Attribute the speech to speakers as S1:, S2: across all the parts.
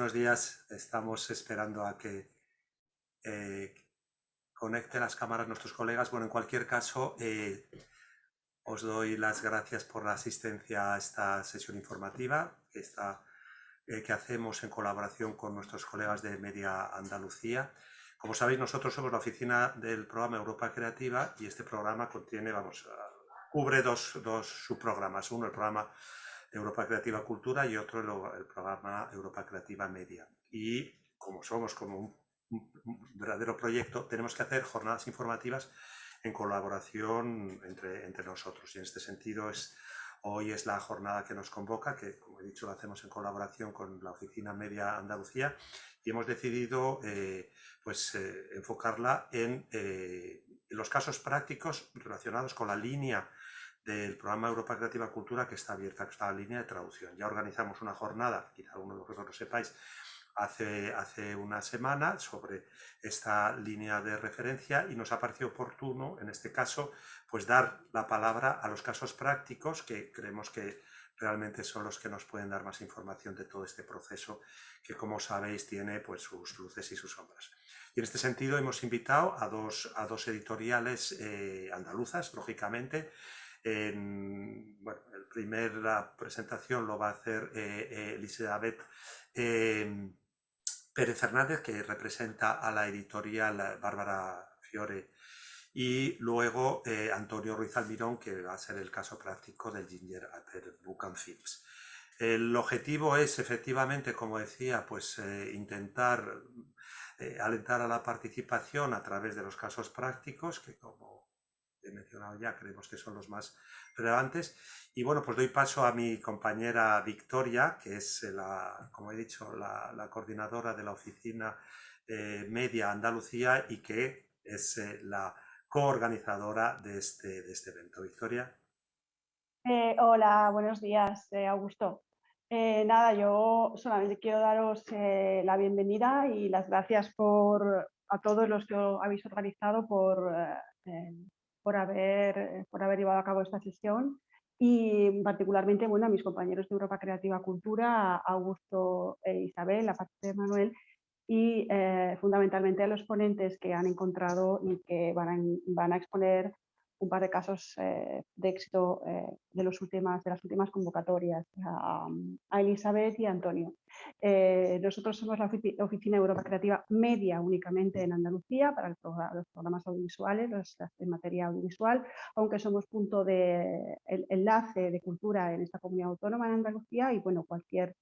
S1: Buenos días. Estamos esperando a que eh, conecten las cámaras nuestros colegas. Bueno, en cualquier caso, eh, os doy las gracias por la asistencia a esta sesión informativa que, eh, que hacemos en colaboración con nuestros colegas de Media Andalucía. Como sabéis, nosotros somos la oficina del programa Europa Creativa y este programa contiene, vamos, cubre dos, dos subprogramas. Uno, el programa Europa Creativa Cultura y otro el, programa Europa Creativa Media. Y como somos como un, verdadero proyecto, tenemos que hacer jornadas informativas en colaboración entre, entre nosotros. Y en este sentido, es, hoy es la jornada que nos convoca, que como he dicho lo hacemos en colaboración con la Oficina Media Andalucía y hemos decidido eh, pues, eh, enfocarla en, eh, los casos prácticos relacionados con la línea del programa Europa Creativa Cultura que está abierta, en línea de traducción. Ya organizamos una jornada, quizá alguno de vosotros lo sepáis, hace, hace una semana sobre esta línea de referencia y nos ha parecido oportuno, en este caso, pues dar la palabra a los casos prácticos que creemos que realmente son los que nos pueden dar más información de todo este proceso que, como sabéis, tiene pues, sus luces y sus sombras. Y en este sentido hemos invitado a dos, a dos editoriales eh, andaluzas, lógicamente, en, bueno, el primer, la presentación lo va a hacer eh, eh, Elizabeth em, Pérez Hernández, que representa a la editorial Bárbara Fiore, y luego eh, Antonio Ruiz Almirón, que va a ser el caso práctico del Ginger Ater Book Films. El objetivo es efectivamente, como decía, pues intentar alentar a la participación a través de los casos prácticos, que como he mencionado ya, creemos que son los más relevantes. Y bueno, pues doy paso a mi compañera Victoria, que es, la, como he dicho, la, coordinadora de la oficina eh, Media Andalucía y que es eh, la coorganizadora de este, de este evento. Victoria.
S2: Eh, hola, buenos días, Augusto. nada, yo solamente quiero daros la bienvenida y las gracias por, a todos los que habéis organizado por por haber, por haber llevado a cabo esta sesión. Y particularmente bueno, a mis compañeros de Europa Creativa Cultura, Augusto e Isabel, aparte de Manuel, y eh, fundamentalmente a los ponentes que han encontrado y que van van a exponer un par de casos eh, de éxito eh, de, las últimas convocatorias a, Elizabeth y a Antonio. Eh, nosotros somos la Oficina Europa Creativa Media únicamente en Andalucía para los programas audiovisuales, en materia audiovisual, aunque somos punto de enlace de cultura en esta comunidad autónoma en Andalucía y bueno, cualquier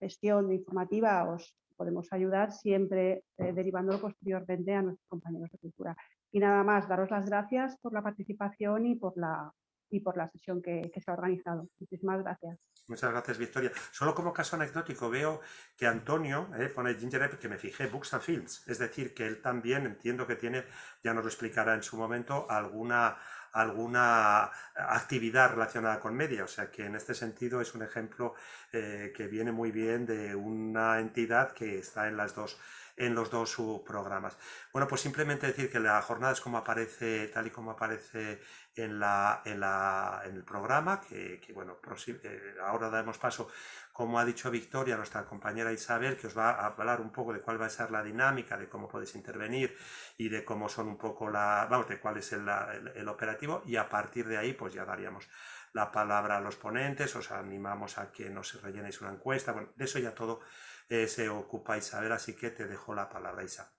S2: gestión informativa os podemos ayudar siempre derivándolo posteriormente a nuestros compañeros de cultura. Y nada más, daros las gracias por la participación y por la, y por la sesión que, se ha organizado. Muchísimas gracias.
S1: Muchas gracias, Victoria. Solo como caso anecdótico veo que Antonio eh, pone Ginger que me fijé, Books and Films. Es decir, que él también entiendo que tiene, ya nos lo explicará en su momento, alguna alguna actividad relacionada con media, o sea que en este sentido es un ejemplo eh, que viene muy bien de una entidad que está en las dos en los dos subprogramas. Bueno, pues simplemente decir que la jornada es como aparece, tal y como aparece en, la, en, la, en el programa, que, bueno, eh, ahora damos paso, como ha dicho Victoria, nuestra compañera Isabel, que os va a hablar un poco de cuál va a ser la dinámica, de cómo podéis intervenir y de cómo son un poco la, vamos, de cuál es el, el operativo y a partir de ahí pues ya daríamos la palabra a los ponentes, os animamos a que nos rellenéis una encuesta, bueno, de eso ya todo eh, se ocupa Isabel, así que te dejo la palabra, Isa.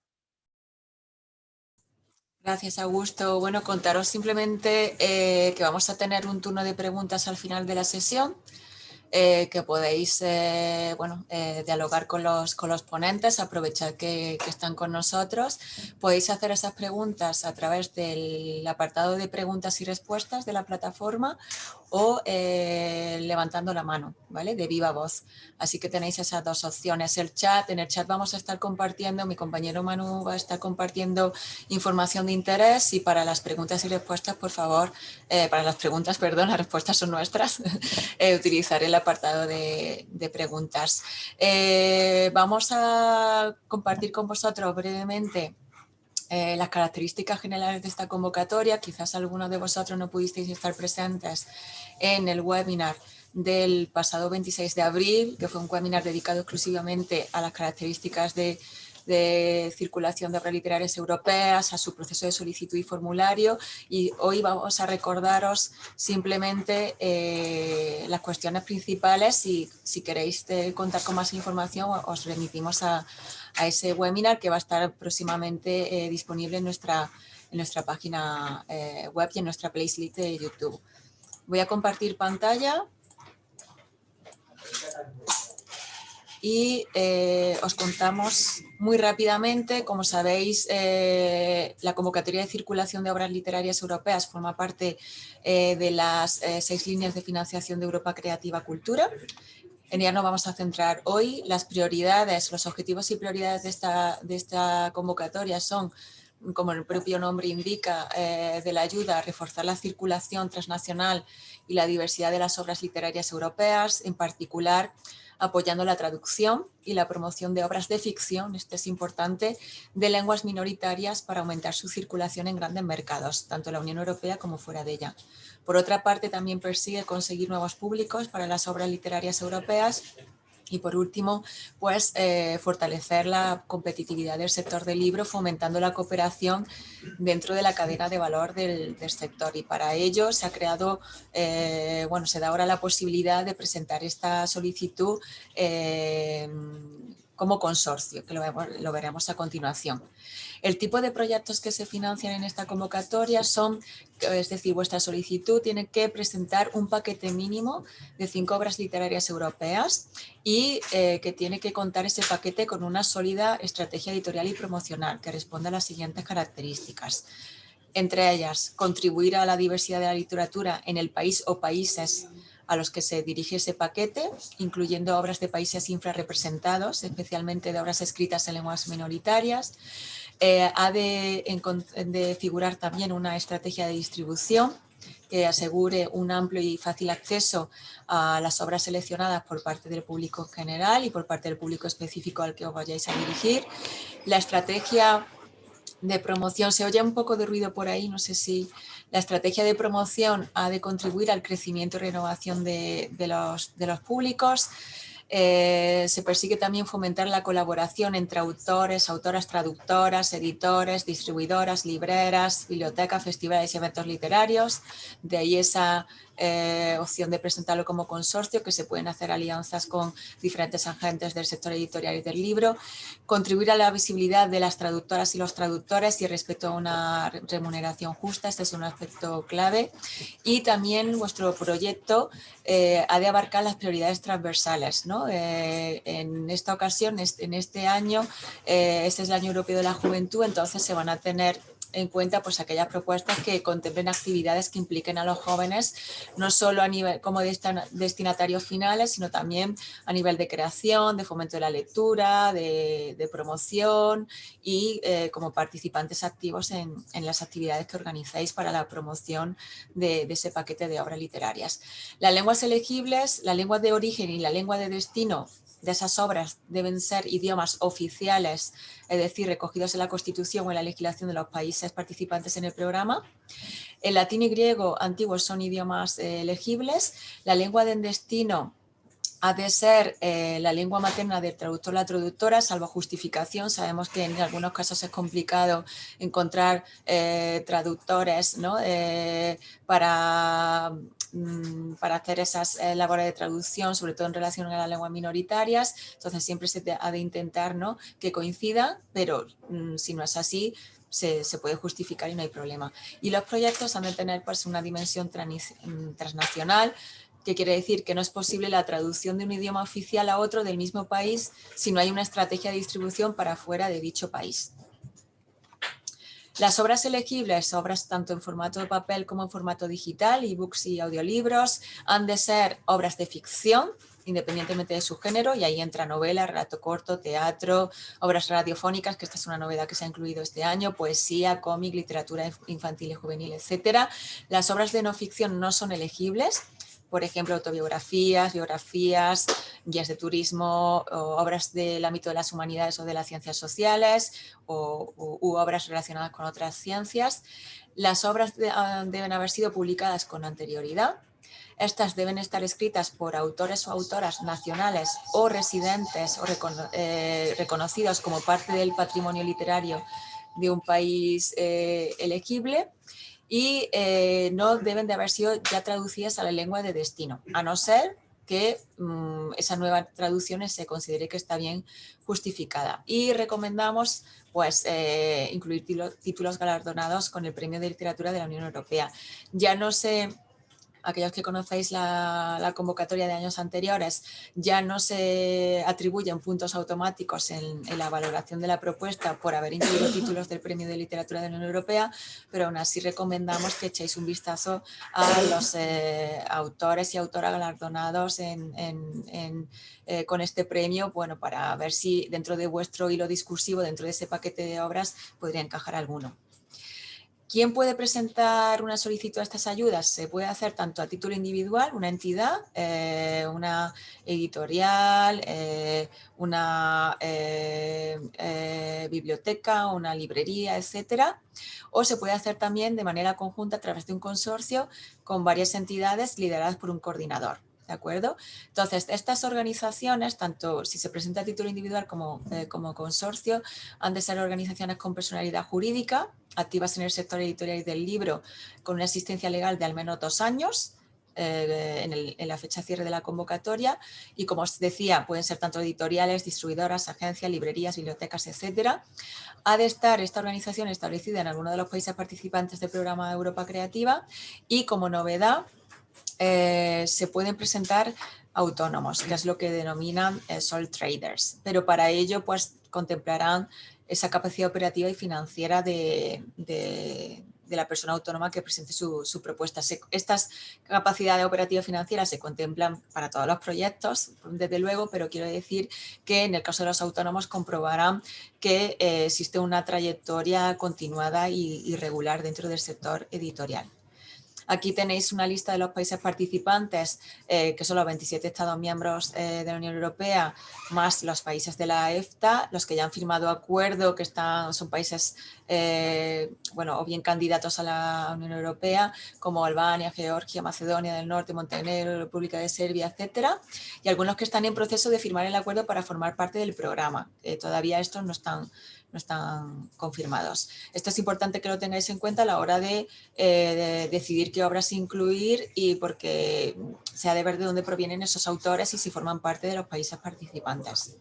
S3: Gracias, Augusto. Bueno, contaros simplemente eh, que vamos a tener un turno de preguntas al final de la sesión. Eh, que podéis eh, bueno, eh, dialogar con los, con los ponentes, aprovechar que, que, están con nosotros. Podéis hacer esas preguntas a través del apartado de preguntas y respuestas de la plataforma o levantando la mano, ¿vale? De viva voz. Así que tenéis esas dos opciones. El chat, en el chat vamos a estar compartiendo, mi compañero Manu va a estar compartiendo información de interés y para las preguntas y respuestas, por favor, para las preguntas, perdón, las respuestas son nuestras, utilizaré la apartado de, preguntas. Eh, vamos a compartir con vosotros brevemente eh, las características generales de esta convocatoria. Quizás algunos de vosotros no pudisteis estar presentes en el webinar del pasado 26 de abril, que fue un webinar dedicado exclusivamente a las características de de circulación de obras literarias europeas, a su proceso de solicitud y formulario y hoy vamos a recordaros simplemente eh, las cuestiones principales y si queréis eh, contar con más información os remitimos a, ese webinar que va a estar próximamente eh, disponible en nuestra, en nuestra página web y en nuestra playlist de YouTube. Voy a compartir pantalla y eh, os contamos muy rápidamente, como sabéis, eh, la convocatoria de circulación de obras literarias europeas forma parte eh, de las seis líneas de financiación de Europa Creativa Cultura. En ella nos vamos a centrar hoy. Las prioridades, los objetivos y prioridades de esta, de esta convocatoria son como el propio nombre indica, de la ayuda a reforzar la circulación transnacional y la diversidad de las obras literarias europeas, en particular apoyando la traducción y la promoción de obras de ficción, esto es importante, de lenguas minoritarias para aumentar su circulación en grandes mercados, tanto en la Unión Europea como fuera de ella. Por otra parte, también persigue conseguir nuevos públicos para las obras literarias europeas y por último, pues eh, fortalecer la competitividad del sector del libro fomentando la cooperación dentro de la cadena de valor del, sector y para ello se ha creado, eh, bueno, se da ahora la posibilidad de presentar esta solicitud eh, como consorcio, que lo, veremos a continuación. El tipo de proyectos que se financian en esta convocatoria son, es decir, vuestra solicitud tiene que presentar un paquete mínimo de cinco obras literarias europeas y eh, que tiene que contar ese paquete con una sólida estrategia editorial y promocional que responda a las siguientes características. Entre ellas, contribuir a la diversidad de la literatura en el país o países a los que se dirige ese paquete, incluyendo obras de países infrarrepresentados, especialmente de obras escritas en lenguas minoritarias. Eh, ha de, figurar también una estrategia de distribución que asegure un amplio y fácil acceso a las obras seleccionadas por parte del público general y por parte del público específico al que os vayáis a dirigir. La estrategia de promoción, se oye un poco de ruido por ahí, no sé si la estrategia de promoción ha de contribuir al crecimiento y renovación de, los, de los públicos, eh, se persigue también fomentar la colaboración entre autores, autoras traductoras, editores, distribuidoras, libreras, bibliotecas, festivales y eventos literarios. De ahí esa eh, opción de presentarlo como consorcio, que se pueden hacer alianzas con diferentes agentes del sector editorial y del libro, contribuir a la visibilidad de las traductoras y los traductores y respecto a una remuneración justa, este es un aspecto clave, y también vuestro proyecto eh, ha de abarcar las prioridades transversales. ¿no? Eh, en esta ocasión, en este año, este es el Año Europeo de la Juventud, entonces se van a tener en cuenta pues aquellas propuestas que contemplen actividades que impliquen a los jóvenes no solo a nivel como destinatarios finales, sino también a nivel de creación, de fomento de la lectura, de, promoción y eh, como participantes activos en, las actividades que organizáis para la promoción de, de, ese paquete de obras literarias. Las lenguas elegibles, la lengua de origen y la lengua de destino de esas obras deben ser idiomas oficiales, es decir, recogidos en la Constitución o en la legislación de los países participantes en el programa. El latín y griego antiguos son idiomas eh, elegibles. La lengua de destino ha de ser eh, la lengua materna del traductor o la traductora, salvo justificación. Sabemos que en algunos casos es complicado encontrar eh, traductores ¿no? para Mm, para hacer esas eh, labores de traducción, sobre todo en relación a las lenguas minoritarias, entonces siempre se ha de intentar ¿no? que coincida, pero mm, si no es así, se, puede justificar y no hay problema. Y los proyectos han de tener pues, una dimensión mm, transnacional, que quiere decir que no es posible la traducción de un idioma oficial a otro del mismo país si no hay una estrategia de distribución para fuera de dicho país. Las obras elegibles, obras tanto en formato de papel como en formato digital, ebooks y audiolibros, han de ser obras de ficción, independientemente de su género, y ahí entra novela, relato corto, teatro, obras radiofónicas, que esta es una novedad que se ha incluido este año, poesía, cómic, literatura infantil y juvenil, etc. Las obras de no ficción no son elegibles, por ejemplo, autobiografías, biografías, guías de turismo, obras del ámbito de las humanidades o de las ciencias sociales, o, u obras relacionadas con otras ciencias. Las obras ah, deben haber sido publicadas con anterioridad. Estas deben estar escritas por autores o autoras nacionales o residentes o eh, reconocidos como parte del patrimonio literario de un país eh, elegible y eh, no deben de haber sido ya traducidas a la lengua de destino, a no ser que mm, esa nueva traducción se considere que está bien justificada. Y recomendamos pues, eh, incluir títulos galardonados con el Premio de Literatura de la Unión Europea. Ya no sé aquellos que conocéis la, convocatoria de años anteriores, ya no se atribuyen puntos automáticos en, la valoración de la propuesta por haber incluido títulos del Premio de Literatura de la Unión Europea, pero aún así recomendamos que echéis un vistazo a los eh, autores y autoras galardonados eh, con este premio, bueno, para ver si dentro de vuestro hilo discursivo, dentro de ese paquete de obras, podría encajar alguno. ¿Quién puede presentar una solicitud a estas ayudas? Se puede hacer tanto a título individual, una entidad, eh, una editorial, eh, una eh, biblioteca, una librería, etcétera, o se puede hacer también de manera conjunta a través de un consorcio con varias entidades lideradas por un coordinador. ¿De acuerdo? Entonces, estas organizaciones, tanto si se presenta a título individual como, eh, como consorcio, han de ser organizaciones con personalidad jurídica, activas en el sector editorial y del libro, con una existencia legal de al menos dos años, eh, en, la fecha cierre de la convocatoria y como os decía pueden ser tanto editoriales, distribuidoras, agencias, librerías, bibliotecas, etcétera. Ha de estar esta organización establecida en alguno de los países participantes del programa Europa Creativa y como novedad eh, se pueden presentar autónomos, que es lo que denominan eh, sole traders, pero para ello pues contemplarán esa capacidad operativa y financiera de, la persona autónoma que presente su, propuesta. estas capacidades operativas financieras se contemplan para todos los proyectos, desde luego, pero quiero decir que en el caso de los autónomos comprobarán que eh, existe una trayectoria continuada y regular dentro del sector editorial. Aquí tenéis una lista de los países participantes, eh, que son los 27 Estados miembros eh, de la Unión Europea, más los países de la EFTA, los que ya han firmado acuerdo, que están, son países, eh, bueno, o bien candidatos a la Unión Europea, como Albania, Georgia, Macedonia del Norte, Montenegro, República de Serbia, etcétera, y algunos que están en proceso de firmar el acuerdo para formar parte del programa. todavía estos no están no están confirmados. Esto es importante que lo tengáis en cuenta a la hora de, eh, decidir qué obras incluir y porque se ha de ver de dónde provienen esos autores y si forman parte de los países participantes.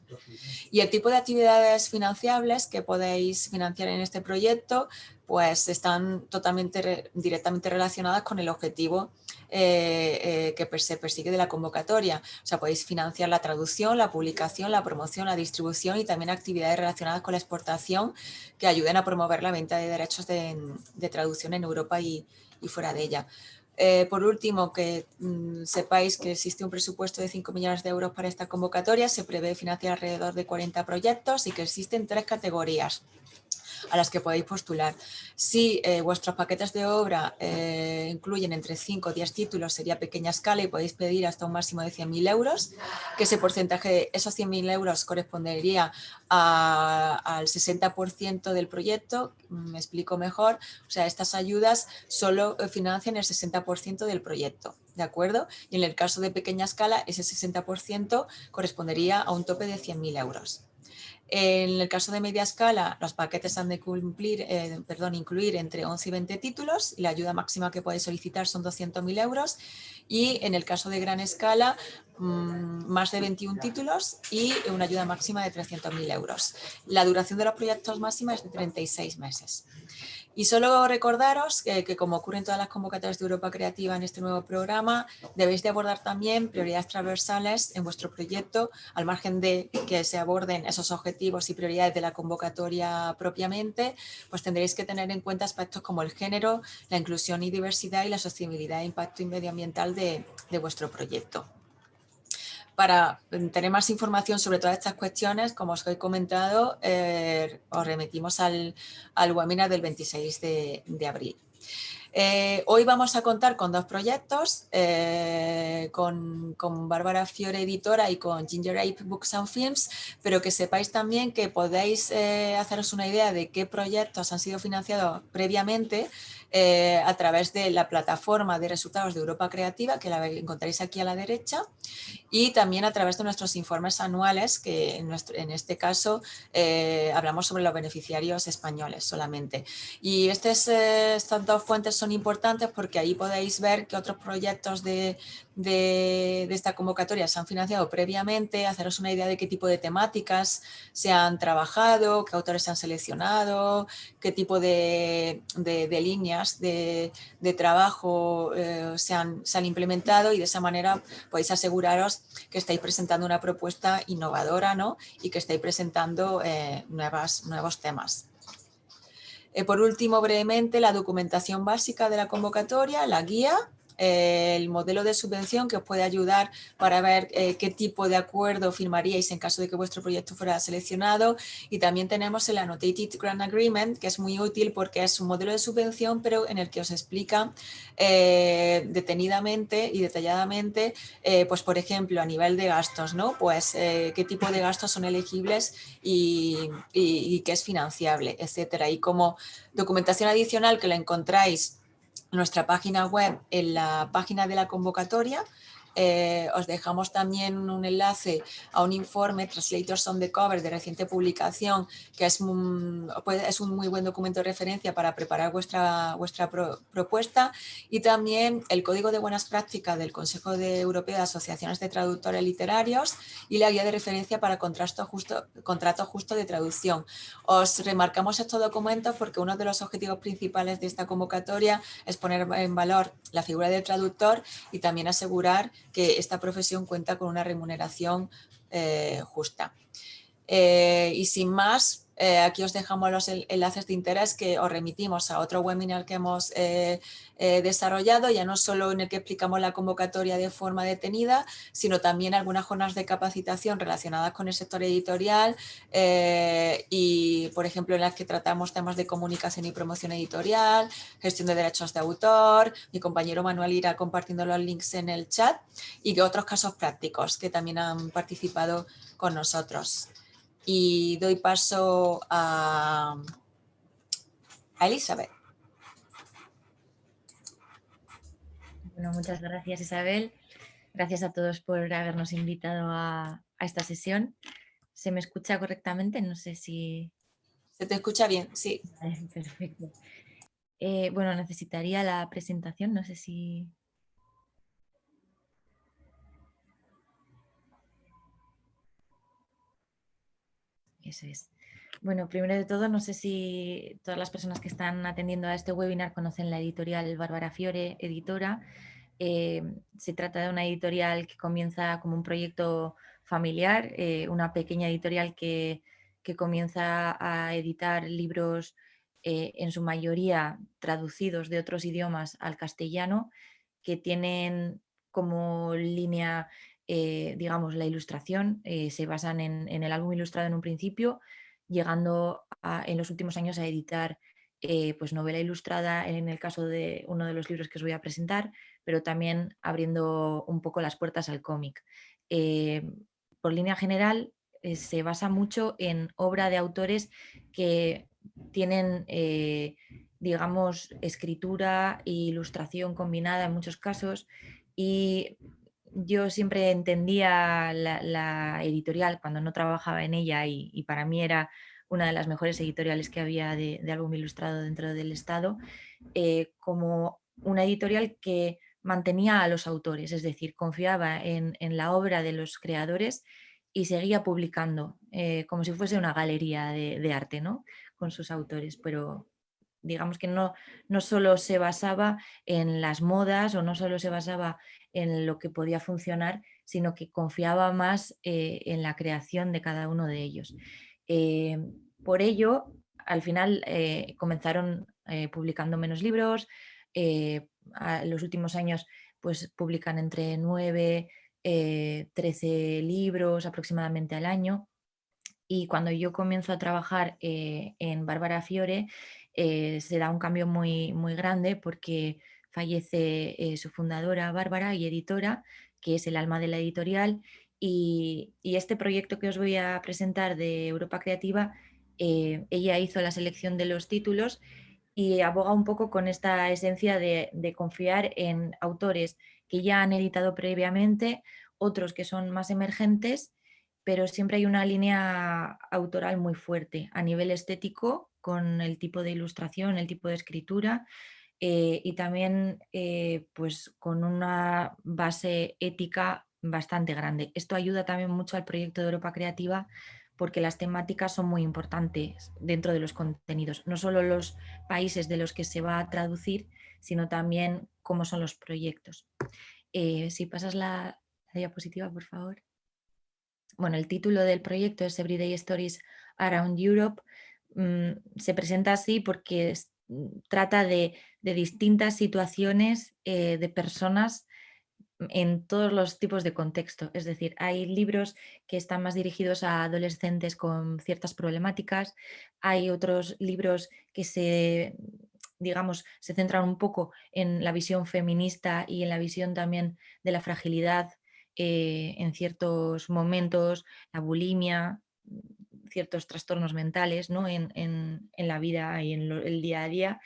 S3: Y el tipo de actividades financiables que podéis financiar en este proyecto pues están totalmente directamente relacionadas con el objetivo eh, eh, que se persigue de la convocatoria. O sea, podéis financiar la traducción, la publicación, la promoción, la distribución y también actividades relacionadas con la exportación que ayuden a promover la venta de derechos de, traducción en Europa y, fuera de ella. Eh, por último, que mm, sepáis que existe un presupuesto de 5 millones de euros para esta convocatoria, se prevé financiar alrededor de 40 proyectos y que existen tres categorías a las que podéis postular. Si eh, vuestros paquetes de obra eh, incluyen entre 5 o 10 títulos, sería pequeña escala y podéis pedir hasta un máximo de 100.000 euros, que ese porcentaje, esos 100.000 euros correspondería al 60% del proyecto, me explico mejor, o sea, estas ayudas solo financian el 60% del proyecto. ¿De acuerdo? Y en el caso de pequeña escala, ese 60% correspondería a un tope de 100.000 euros. En el caso de media escala, los paquetes han de cumplir, eh, perdón, incluir entre 11 y 20 títulos y la ayuda máxima que podéis solicitar son 200.000 euros. Y en el caso de gran escala, mm, más de 21 títulos y una ayuda máxima de 300.000 euros. La duración de los proyectos máxima es de 36 meses. Y solo recordaros que, como ocurre en todas las convocatorias de Europa Creativa en este nuevo programa, debéis de abordar también prioridades transversales en vuestro proyecto, al margen de que se aborden esos objetivos y prioridades de la convocatoria propiamente, pues tendréis que tener en cuenta aspectos como el género, la inclusión y diversidad y la sostenibilidad e impacto medioambiental de vuestro proyecto. Para tener más información sobre todas estas cuestiones, como os he comentado, eh, os remitimos al, webinar del 26 de, abril. Eh, hoy vamos a contar con dos proyectos, eh, con, con, Bárbara Fiore Editora y con Ginger Ape Books and Films, pero que sepáis también que podéis haceros una idea de qué proyectos han sido financiados previamente eh, a través de la plataforma de resultados de Europa Creativa, que la encontraréis aquí a la derecha, y también a través de nuestros informes anuales, que en, nuestro, en este caso eh, hablamos sobre los beneficiarios españoles solamente. Y estas, eh, estas dos fuentes son importantes porque ahí podéis ver que otros proyectos de, de, esta convocatoria se han financiado previamente, haceros una idea de qué tipo de temáticas se han trabajado, qué autores se han seleccionado, qué tipo de, de líneas de, trabajo eh, se, han, implementado y de esa manera podéis aseguraros que estáis presentando una propuesta innovadora ¿no? y que estáis presentando eh, nuevas, nuevos temas. Eh, por último, brevemente, la documentación básica de la convocatoria, la guía, el modelo de subvención que os puede ayudar para ver eh, qué tipo de acuerdo firmaríais en caso de que vuestro proyecto fuera seleccionado y también tenemos el Annotated Grant Agreement que es muy útil porque es un modelo de subvención pero en el que os explica eh, detenidamente y detalladamente eh, pues por ejemplo a nivel de gastos ¿no? pues qué tipo de gastos son elegibles y, y, y qué es financiable etcétera y como documentación adicional que la encontráis nuestra página web en la página de la convocatoria eh, os dejamos también un enlace a un informe Translators on the Cover de reciente publicación que es un, es un muy buen documento de referencia para preparar vuestra, vuestra propuesta y también el Código de Buenas Prácticas del Consejo de Europeo de Asociaciones de Traductores Literarios y la guía de referencia para contrato justo, contrato justo de traducción. Os remarcamos estos documentos porque uno de los objetivos principales de esta convocatoria es poner en valor la figura del traductor y también asegurar que esta profesión cuenta con una remuneración eh, justa. Eh, y sin más, eh, aquí os dejamos los enlaces de interés que os remitimos a otro webinar que hemos eh, eh, desarrollado, ya no solo en el que explicamos la convocatoria de forma detenida, sino también algunas jornadas de capacitación relacionadas con el sector editorial y, por ejemplo, en las que tratamos temas de comunicación y promoción editorial, gestión de derechos de autor, mi compañero Manuel irá compartiendo los links en el chat y otros casos prácticos que también han participado con nosotros y doy paso a, Elizabeth.
S4: Bueno, muchas gracias Isabel. Gracias a todos por habernos invitado a, esta sesión. ¿Se me escucha correctamente? No sé si...
S3: Se te escucha bien, sí.
S4: perfecto. Eh, bueno, necesitaría la presentación, no sé si... Eso es. Bueno, primero de todo, no sé si todas las personas que están atendiendo a este webinar conocen la editorial Bárbara Fiore, editora. Eh, se trata de una editorial que comienza como un proyecto familiar, eh, una pequeña editorial que, comienza a editar libros eh, en su mayoría traducidos de otros idiomas al castellano, que tienen como línea eh, digamos, la ilustración, eh, se basan en, el álbum ilustrado en un principio, llegando en los últimos años a editar eh, pues novela ilustrada en el caso de uno de los libros que os voy a presentar, pero también abriendo un poco las puertas al cómic. por línea general, se basa mucho en obra de autores que tienen digamos, escritura e ilustración combinada en muchos casos y yo siempre entendía la, editorial cuando no trabajaba en ella y, para mí era una de las mejores editoriales que había de, álbum ilustrado dentro del Estado, eh, como una editorial que mantenía a los autores, es decir, confiaba en, la obra de los creadores y seguía publicando, eh, como si fuese una galería de, arte ¿no? con sus autores, pero digamos que no, no solo se basaba en las modas o no solo se basaba en lo que podía funcionar, sino que confiaba más eh, en la creación de cada uno de ellos. Eh, por ello, al final eh, comenzaron publicando menos libros, en los últimos años pues, publican entre 9, 13 libros aproximadamente al año, y cuando yo comienzo a trabajar en Bárbara Fiore, se da un cambio muy, muy grande porque fallece su fundadora Bárbara y editora, que es el alma de la editorial, y, este proyecto que os voy a presentar de Europa Creativa, ella hizo la selección de los títulos y aboga un poco con esta esencia de, confiar en autores que ya han editado previamente, otros que son más emergentes, pero siempre hay una línea autoral muy fuerte a nivel estético con el tipo de ilustración, el tipo de escritura eh, y también eh, pues con una base ética bastante grande. Esto ayuda también mucho al proyecto de Europa Creativa porque las temáticas son muy importantes dentro de los contenidos, no solo los países de los que se va a traducir, sino también cómo son los proyectos. Eh, si pasas la, diapositiva, por favor. Bueno, el título del proyecto es Everyday Stories Around Europe. Mm, se presenta así porque trata de, distintas situaciones eh, de personas en todos los tipos de contexto. Es decir, hay libros que están más dirigidos a adolescentes con ciertas problemáticas, hay otros libros que se, digamos, se centran un poco en la visión feminista y en la visión también de la fragilidad eh, en ciertos momentos, la bulimia, ciertos trastornos mentales ¿no? en, la vida y en el día a día.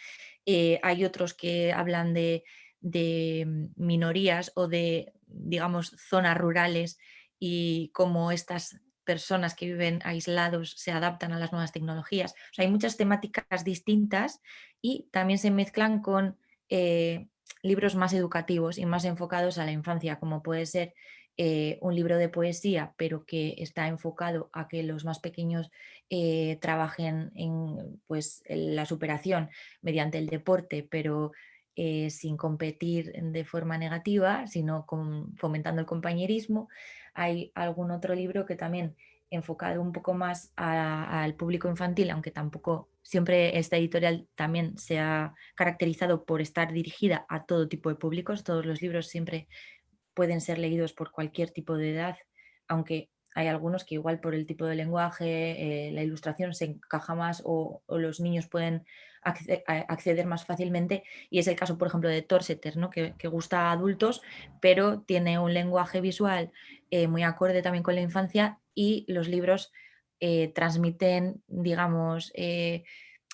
S4: Eh, hay otros que hablan de de minorías o de, digamos, zonas rurales y cómo estas personas que viven aislados se adaptan a las nuevas tecnologías. hay muchas temáticas distintas y también se mezclan con eh, libros más educativos y más enfocados a la infancia, como puede ser eh, un libro de poesía, pero que está enfocado a que los más pequeños eh, trabajen en, pues, la superación mediante el deporte, pero eh, sin competir de forma negativa, sino fomentando el compañerismo. Hay algún otro libro que también enfocado un poco más al público infantil, aunque tampoco siempre esta editorial también se ha caracterizado por estar dirigida a todo tipo de públicos. Todos los libros siempre pueden ser leídos por cualquier tipo de edad, aunque hay algunos que igual por el tipo de lenguaje, eh, la ilustración se encaja más o, los niños pueden acceder más fácilmente y es el caso por ejemplo de Torseter, ¿no? que, gusta a adultos pero tiene un lenguaje visual eh, muy acorde también con la infancia y los libros eh, transmiten digamos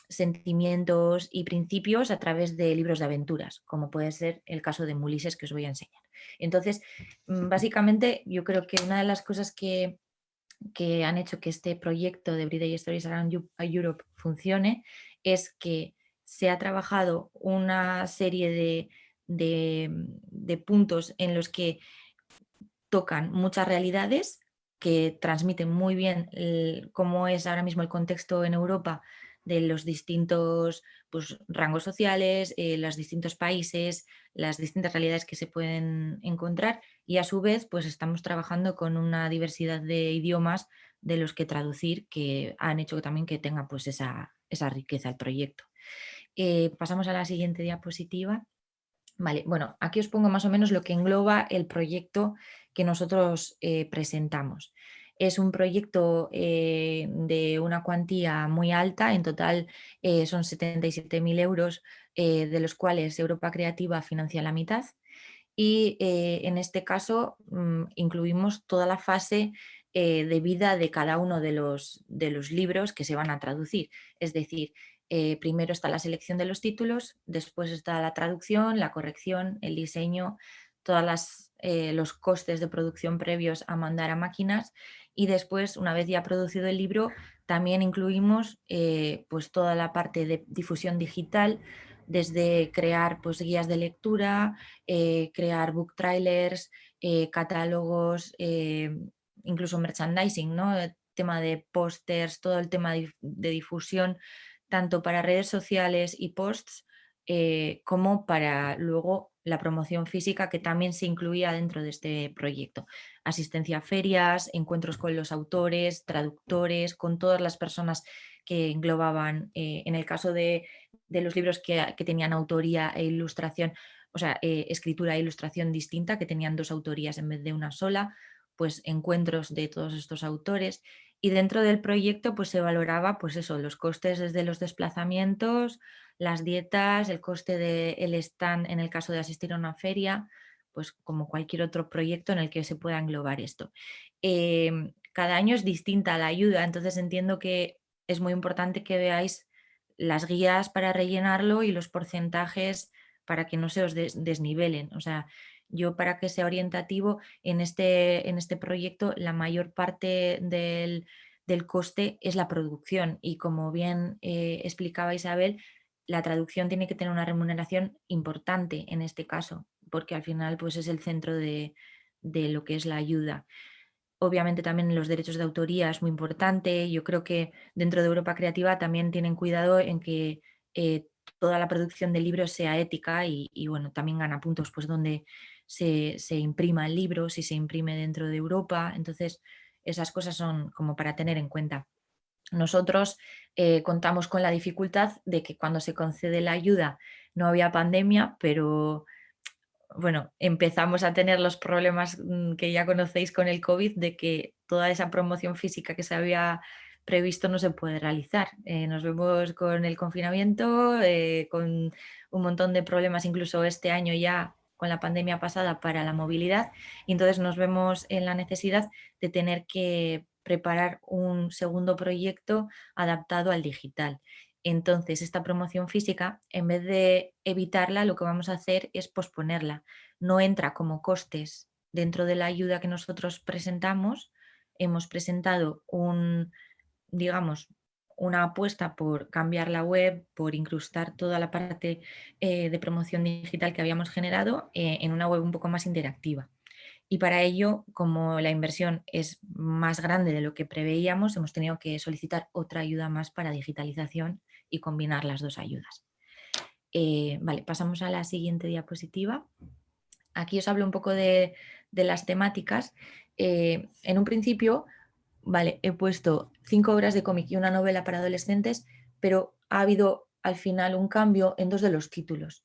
S4: sentimientos y principios a través de libros de aventuras como puede ser el caso de Mulises que os voy a enseñar. Entonces, mm, básicamente, yo creo que una de las cosas que, han hecho que este proyecto de Everyday Stories Around Europe funcione es que se ha trabajado una serie de, puntos en los que tocan muchas realidades que transmiten muy bien cómo es ahora mismo el contexto en Europa de los distintos pues, rangos sociales, eh, los distintos países, las distintas realidades que se pueden encontrar y a su vez pues estamos trabajando con una diversidad de idiomas de los que traducir que han hecho también que tenga pues esa, riqueza el proyecto. Eh, pasamos a la siguiente diapositiva. Vale, bueno, aquí os pongo más o menos lo que engloba el proyecto que nosotros eh, presentamos. Es un proyecto eh, de una cuantía muy alta, en total eh, son 77.000 euros, eh, de los cuales Europa Creativa financia la mitad. Y en este caso mm, incluimos toda la fase de vida de cada uno de los, de los libros que se van a traducir. Es decir, primero está la selección de los títulos, después está la traducción, la corrección, el diseño, todos los costes de producción previos a mandar a máquinas y después, una vez ya producido el libro, también incluimos eh, pues toda la parte de difusión digital, desde crear pues, guías de lectura, eh, crear book trailers, eh, catálogos, incluso merchandising, ¿no? tema de pósters, todo el tema de, difusión, tanto para redes sociales y posts, como para luego la promoción física que también se incluía dentro de este proyecto. Asistencia a ferias, encuentros con los autores, traductores, con todas las personas que englobaban, eh, en el caso de, los libros que, tenían autoría e ilustración, o sea, eh, escritura e ilustración distinta, que tenían dos autorías en vez de una sola, pues encuentros de todos estos autores y dentro del proyecto pues se valoraba pues eso, los costes desde los desplazamientos, las dietas, el coste del stand en el caso de asistir a una feria, pues como cualquier otro proyecto en el que se pueda englobar esto. Em, cada año es distinta la ayuda, entonces entiendo que es muy importante que veáis las guías para rellenarlo y los porcentajes para que no se os desnivelen. O sea, yo para que sea orientativo en este, en este proyecto la mayor parte del, coste es la producción y como bien eh, explicaba Isabel, la traducción tiene que tener una remuneración importante en este caso, porque al final pues, es el centro de, lo que es la ayuda. Obviamente también los derechos de autoría es muy importante. Yo creo que dentro de Europa Creativa también tienen cuidado en que eh, toda la producción de libros sea ética y, bueno, también gana puntos pues donde se, imprima el libro, si se imprime dentro de Europa. Entonces, esas cosas son como para tener en cuenta. Nosotros eh, contamos con la dificultad de que cuando se concede la ayuda no había pandemia, pero bueno, empezamos a tener los problemas mm, que ya conocéis con el COVID de que toda esa promoción física que se había previsto no se puede realizar. Eh, nos vemos con el confinamiento, eh, con un montón de problemas, incluso este año ya con la pandemia pasada para la movilidad y entonces nos vemos en la necesidad de tener que preparar un segundo proyecto adaptado al digital. Entonces, esta promoción física, en vez de evitarla, lo que vamos a hacer es posponerla. No entra como costes dentro de la ayuda que nosotros presentamos. Hemos presentado un, digamos, una apuesta por cambiar la web, por incrustar toda la parte eh, de promoción digital que habíamos generado eh, en una web un poco más interactiva. Y para ello, como la inversión es más grande de lo que preveíamos, hemos tenido que solicitar otra ayuda más para digitalización y combinar las dos ayudas. Eh, vale, pasamos a la siguiente diapositiva. Aquí os hablo un poco de, de las temáticas. en un principio, vale, he puesto cinco obras de cómic y una novela para adolescentes, pero ha habido al final un cambio en dos de los títulos.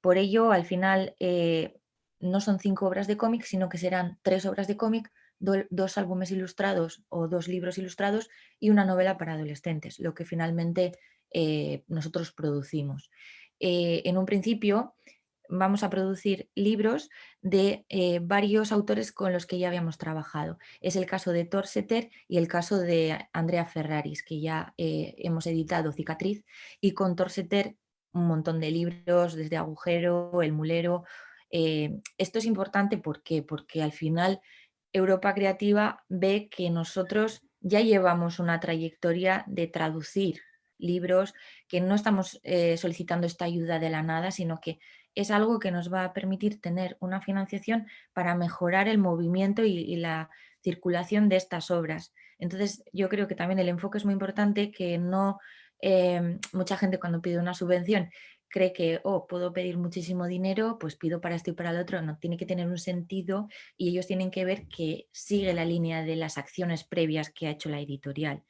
S4: Por ello, al final, eh, no son cinco obras de cómic, sino que serán tres obras de cómic, dos álbumes ilustrados o dos libros ilustrados y una novela para adolescentes, lo que finalmente eh, nosotros producimos. Eh, en un principio, vamos a producir libros de eh, varios autores con los que ya habíamos trabajado. Es el caso de Torseter y el caso de Andrea Ferraris, que ya hemos editado Cicatriz, y con Torseter un montón de libros, desde Agujero, El Mulero. Eh, esto es importante porque al final Europa Creativa ve que nosotros ya llevamos una trayectoria de traducir libros, que no estamos solicitando esta ayuda de la nada, sino que es algo que nos va a permitir tener una financiación para mejorar el movimiento y, la circulación de estas obras. Entonces yo creo que también el enfoque es muy importante, que no em, mucha gente cuando pide una subvención cree que, oh, puedo pedir muchísimo dinero, pues pido para esto y para el otro, no, tiene que tener un sentido y ellos tienen que ver que sigue la línea de las acciones previas que ha hecho la editorial.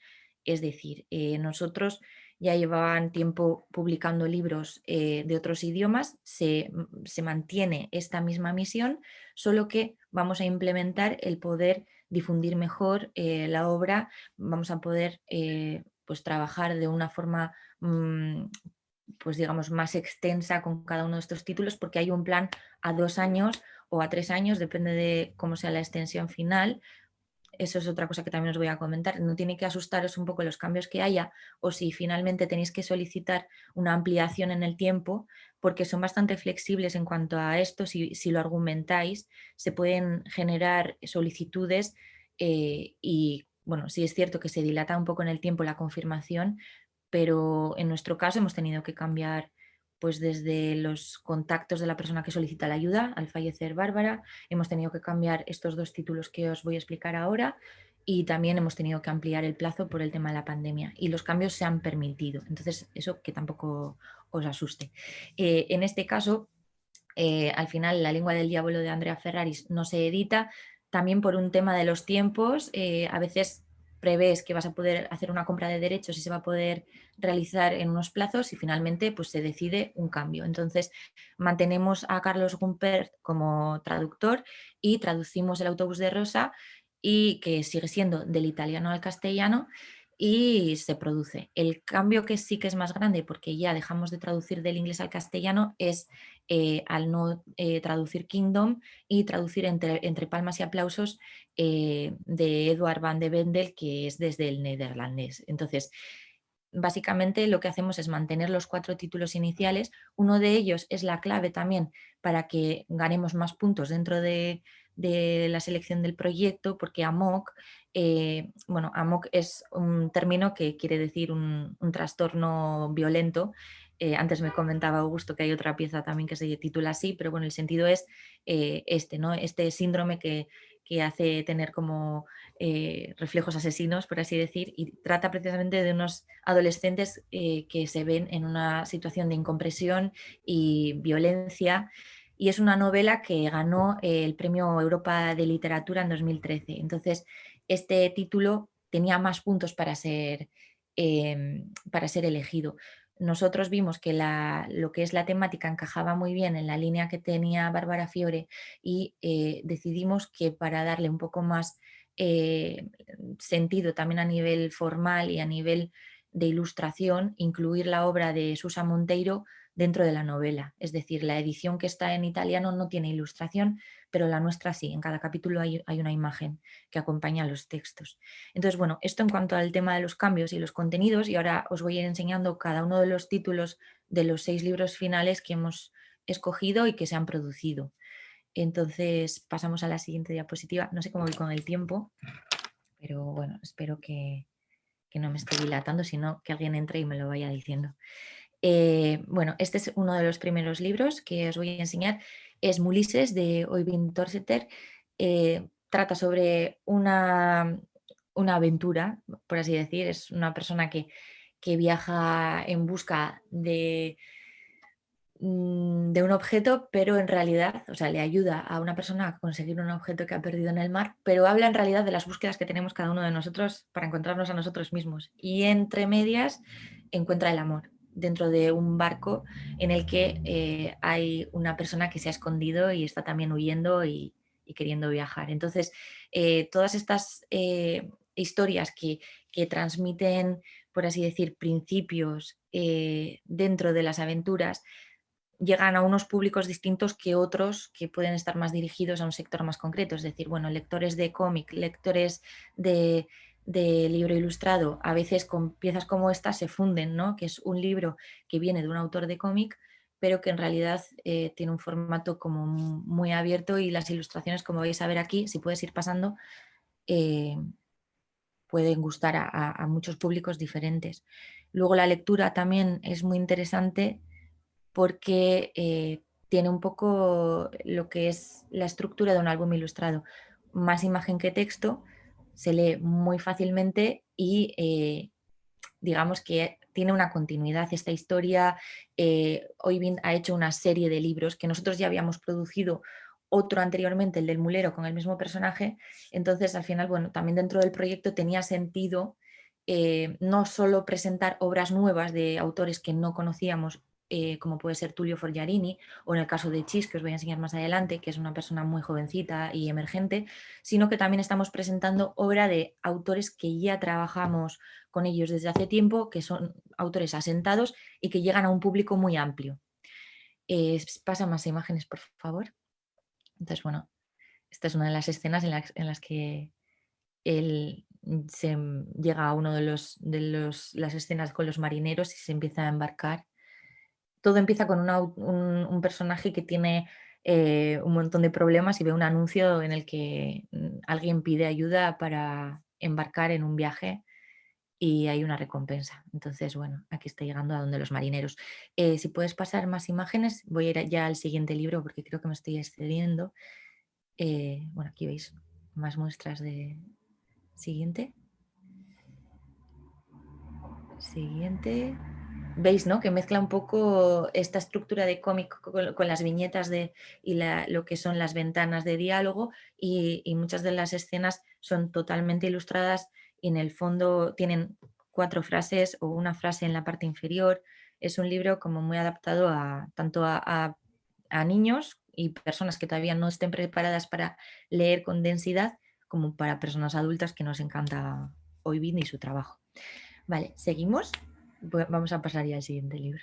S4: Es decir, eh, nosotros ya llevaban tiempo publicando libros eh, de otros idiomas, mm, se, mantiene esta misma misión, solo que vamos a implementar el poder difundir mejor eh, la obra, vamos a poder pues trabajar de una forma mm, pues digamos más extensa con cada uno de estos títulos porque hay un plan a dos años o a tres años, depende de cómo sea la extensión final, eso es otra cosa que también os voy a comentar, no tiene que asustaros un poco los cambios que haya o si finalmente tenéis que solicitar una ampliación en el tiempo, porque son bastante flexibles en cuanto a esto, si, lo argumentáis, se pueden generar solicitudes eh, y bueno, sí es cierto que se dilata un poco en el tiempo la confirmación, pero en nuestro caso hemos tenido que cambiar pues desde los contactos de la persona que solicita la ayuda, al fallecer Bárbara, hemos tenido que cambiar estos dos títulos que os voy a explicar ahora y también hemos tenido que ampliar el plazo por el tema de la pandemia y los cambios se han permitido, entonces eso que tampoco os asuste. Eh, en este caso, eh, al final la lengua del diablo de Andrea Ferraris no se edita, también por un tema de los tiempos, eh, a veces prevés que vas a poder hacer una compra de derechos y se va a poder realizar en unos plazos y finalmente pues, se decide un cambio. Entonces mantenemos a Carlos Gumpert como traductor y traducimos el autobús de Rosa y que sigue siendo del italiano al castellano y se produce. El cambio que sí que es más grande, porque ya dejamos de traducir del inglés al castellano, es eh, al no eh, traducir Kingdom y traducir entre, palmas y aplausos eh, de Edward van de Vendel, que es desde el neerlandés. Entonces, básicamente lo que hacemos es mantener los cuatro títulos iniciales. Uno de ellos es la clave también para que ganemos más puntos dentro de, la selección del proyecto, porque AMOC, eh, bueno, es un término que quiere decir un, trastorno violento. Eh, antes me comentaba Augusto que hay otra pieza también que se titula así, pero bueno, el sentido es eh, este, ¿no? Este síndrome que, hace tener como reflejos asesinos, por así decir, y trata precisamente de unos adolescentes que se ven en una situación de incompresión y violencia y es una novela que ganó el Premio Europa de Literatura en 2013. Entonces, este título tenía más puntos para ser, em, para ser elegido. Nosotros vimos que lo que es la temática encajaba muy bien en la línea que tenía Bárbara Fiore y eh, decidimos que para darle un poco más eh, sentido también a nivel formal y a nivel de ilustración, incluir la obra de Susa Monteiro dentro de la novela. Es decir, la edición que está en italiano no tiene ilustración, pero la nuestra sí. En cada capítulo hay, una imagen que acompaña los textos. Entonces, bueno, esto en cuanto al tema de los cambios y los contenidos, y ahora os voy a ir enseñando cada uno de los títulos de los seis libros finales que hemos escogido y que se han producido. Entonces, pasamos a la siguiente diapositiva. No sé cómo voy con el tiempo, pero bueno, espero que, que no me esté dilatando, sino que alguien entre y me lo vaya diciendo. Eh, bueno, este es uno de los primeros libros que os voy a enseñar. Es Mulises de Oyvind Torseter. Eh, trata sobre una, una, aventura, por así decir. Es una persona que, viaja en busca de, mm, de un objeto, pero en realidad, o sea, le ayuda a una persona a conseguir un objeto que ha perdido en el mar, pero habla en realidad de las búsquedas que tenemos cada uno de nosotros para encontrarnos a nosotros mismos. Y entre medias encuentra el amor dentro de un barco en el que eh, hay una persona que se ha escondido y está también huyendo y, queriendo viajar. Entonces, eh, todas estas eh, historias que, que, transmiten, por así decir, principios dentro de las aventuras, llegan a unos públicos distintos que otros que pueden estar más dirigidos a un sector más concreto, es decir, bueno, lectores de cómic, lectores de de libro ilustrado, a veces con piezas como esta se funden, ¿no? que es un libro que viene de un autor de cómic, pero que en realidad eh, tiene un formato como muy abierto y las ilustraciones, como vais a ver aquí, si puedes ir pasando, eh, pueden gustar a, muchos públicos diferentes. Luego la lectura también es muy interesante porque eh, tiene un poco lo que es la estructura de un álbum ilustrado, más imagen que texto, se lee muy fácilmente y eh, digamos que tiene una continuidad esta historia. Eh, ha hecho una serie de libros que nosotros ya habíamos producido otro anteriormente, el del mulero, con el mismo personaje. Entonces, al final, bueno, también dentro del proyecto tenía sentido eh, no solo presentar obras nuevas de autores que no conocíamos eh, como puede ser Tulio Forgiarini, o en el caso de Chis, que os voy a enseñar más adelante, que es una persona muy jovencita y emergente, sino que también estamos presentando obra de autores que ya trabajamos con ellos desde hace tiempo, que son autores asentados y que llegan a un público muy amplio. Eh, pasa más imágenes, por favor. Entonces, bueno, esta es una de las escenas en, las que él se llega a uno de, los, de los, las escenas con los marineros y se empieza a embarcar todo empieza con un, personaje que tiene eh, un montón de problemas y ve un anuncio en el que mm, alguien pide ayuda para embarcar en un viaje y hay una recompensa. Entonces, bueno, aquí está llegando a donde los marineros. Eh, si puedes pasar más imágenes, voy a ir ya al siguiente libro porque creo que me estoy excediendo. Eh, bueno, aquí veis más muestras de... Siguiente. Siguiente veis ¿no? que mezcla un poco esta estructura de cómic con, las viñetas de, y lo que son las ventanas de diálogo y, muchas de las escenas son totalmente ilustradas y en el fondo tienen cuatro frases o una frase en la parte inferior. Es un libro como muy adaptado tanto a, niños y personas que todavía no estén preparadas para leer con densidad, como para personas adultas que nos encanta Oibin y su trabajo. Vale, seguimos. Vamos a pasar ya al siguiente libro.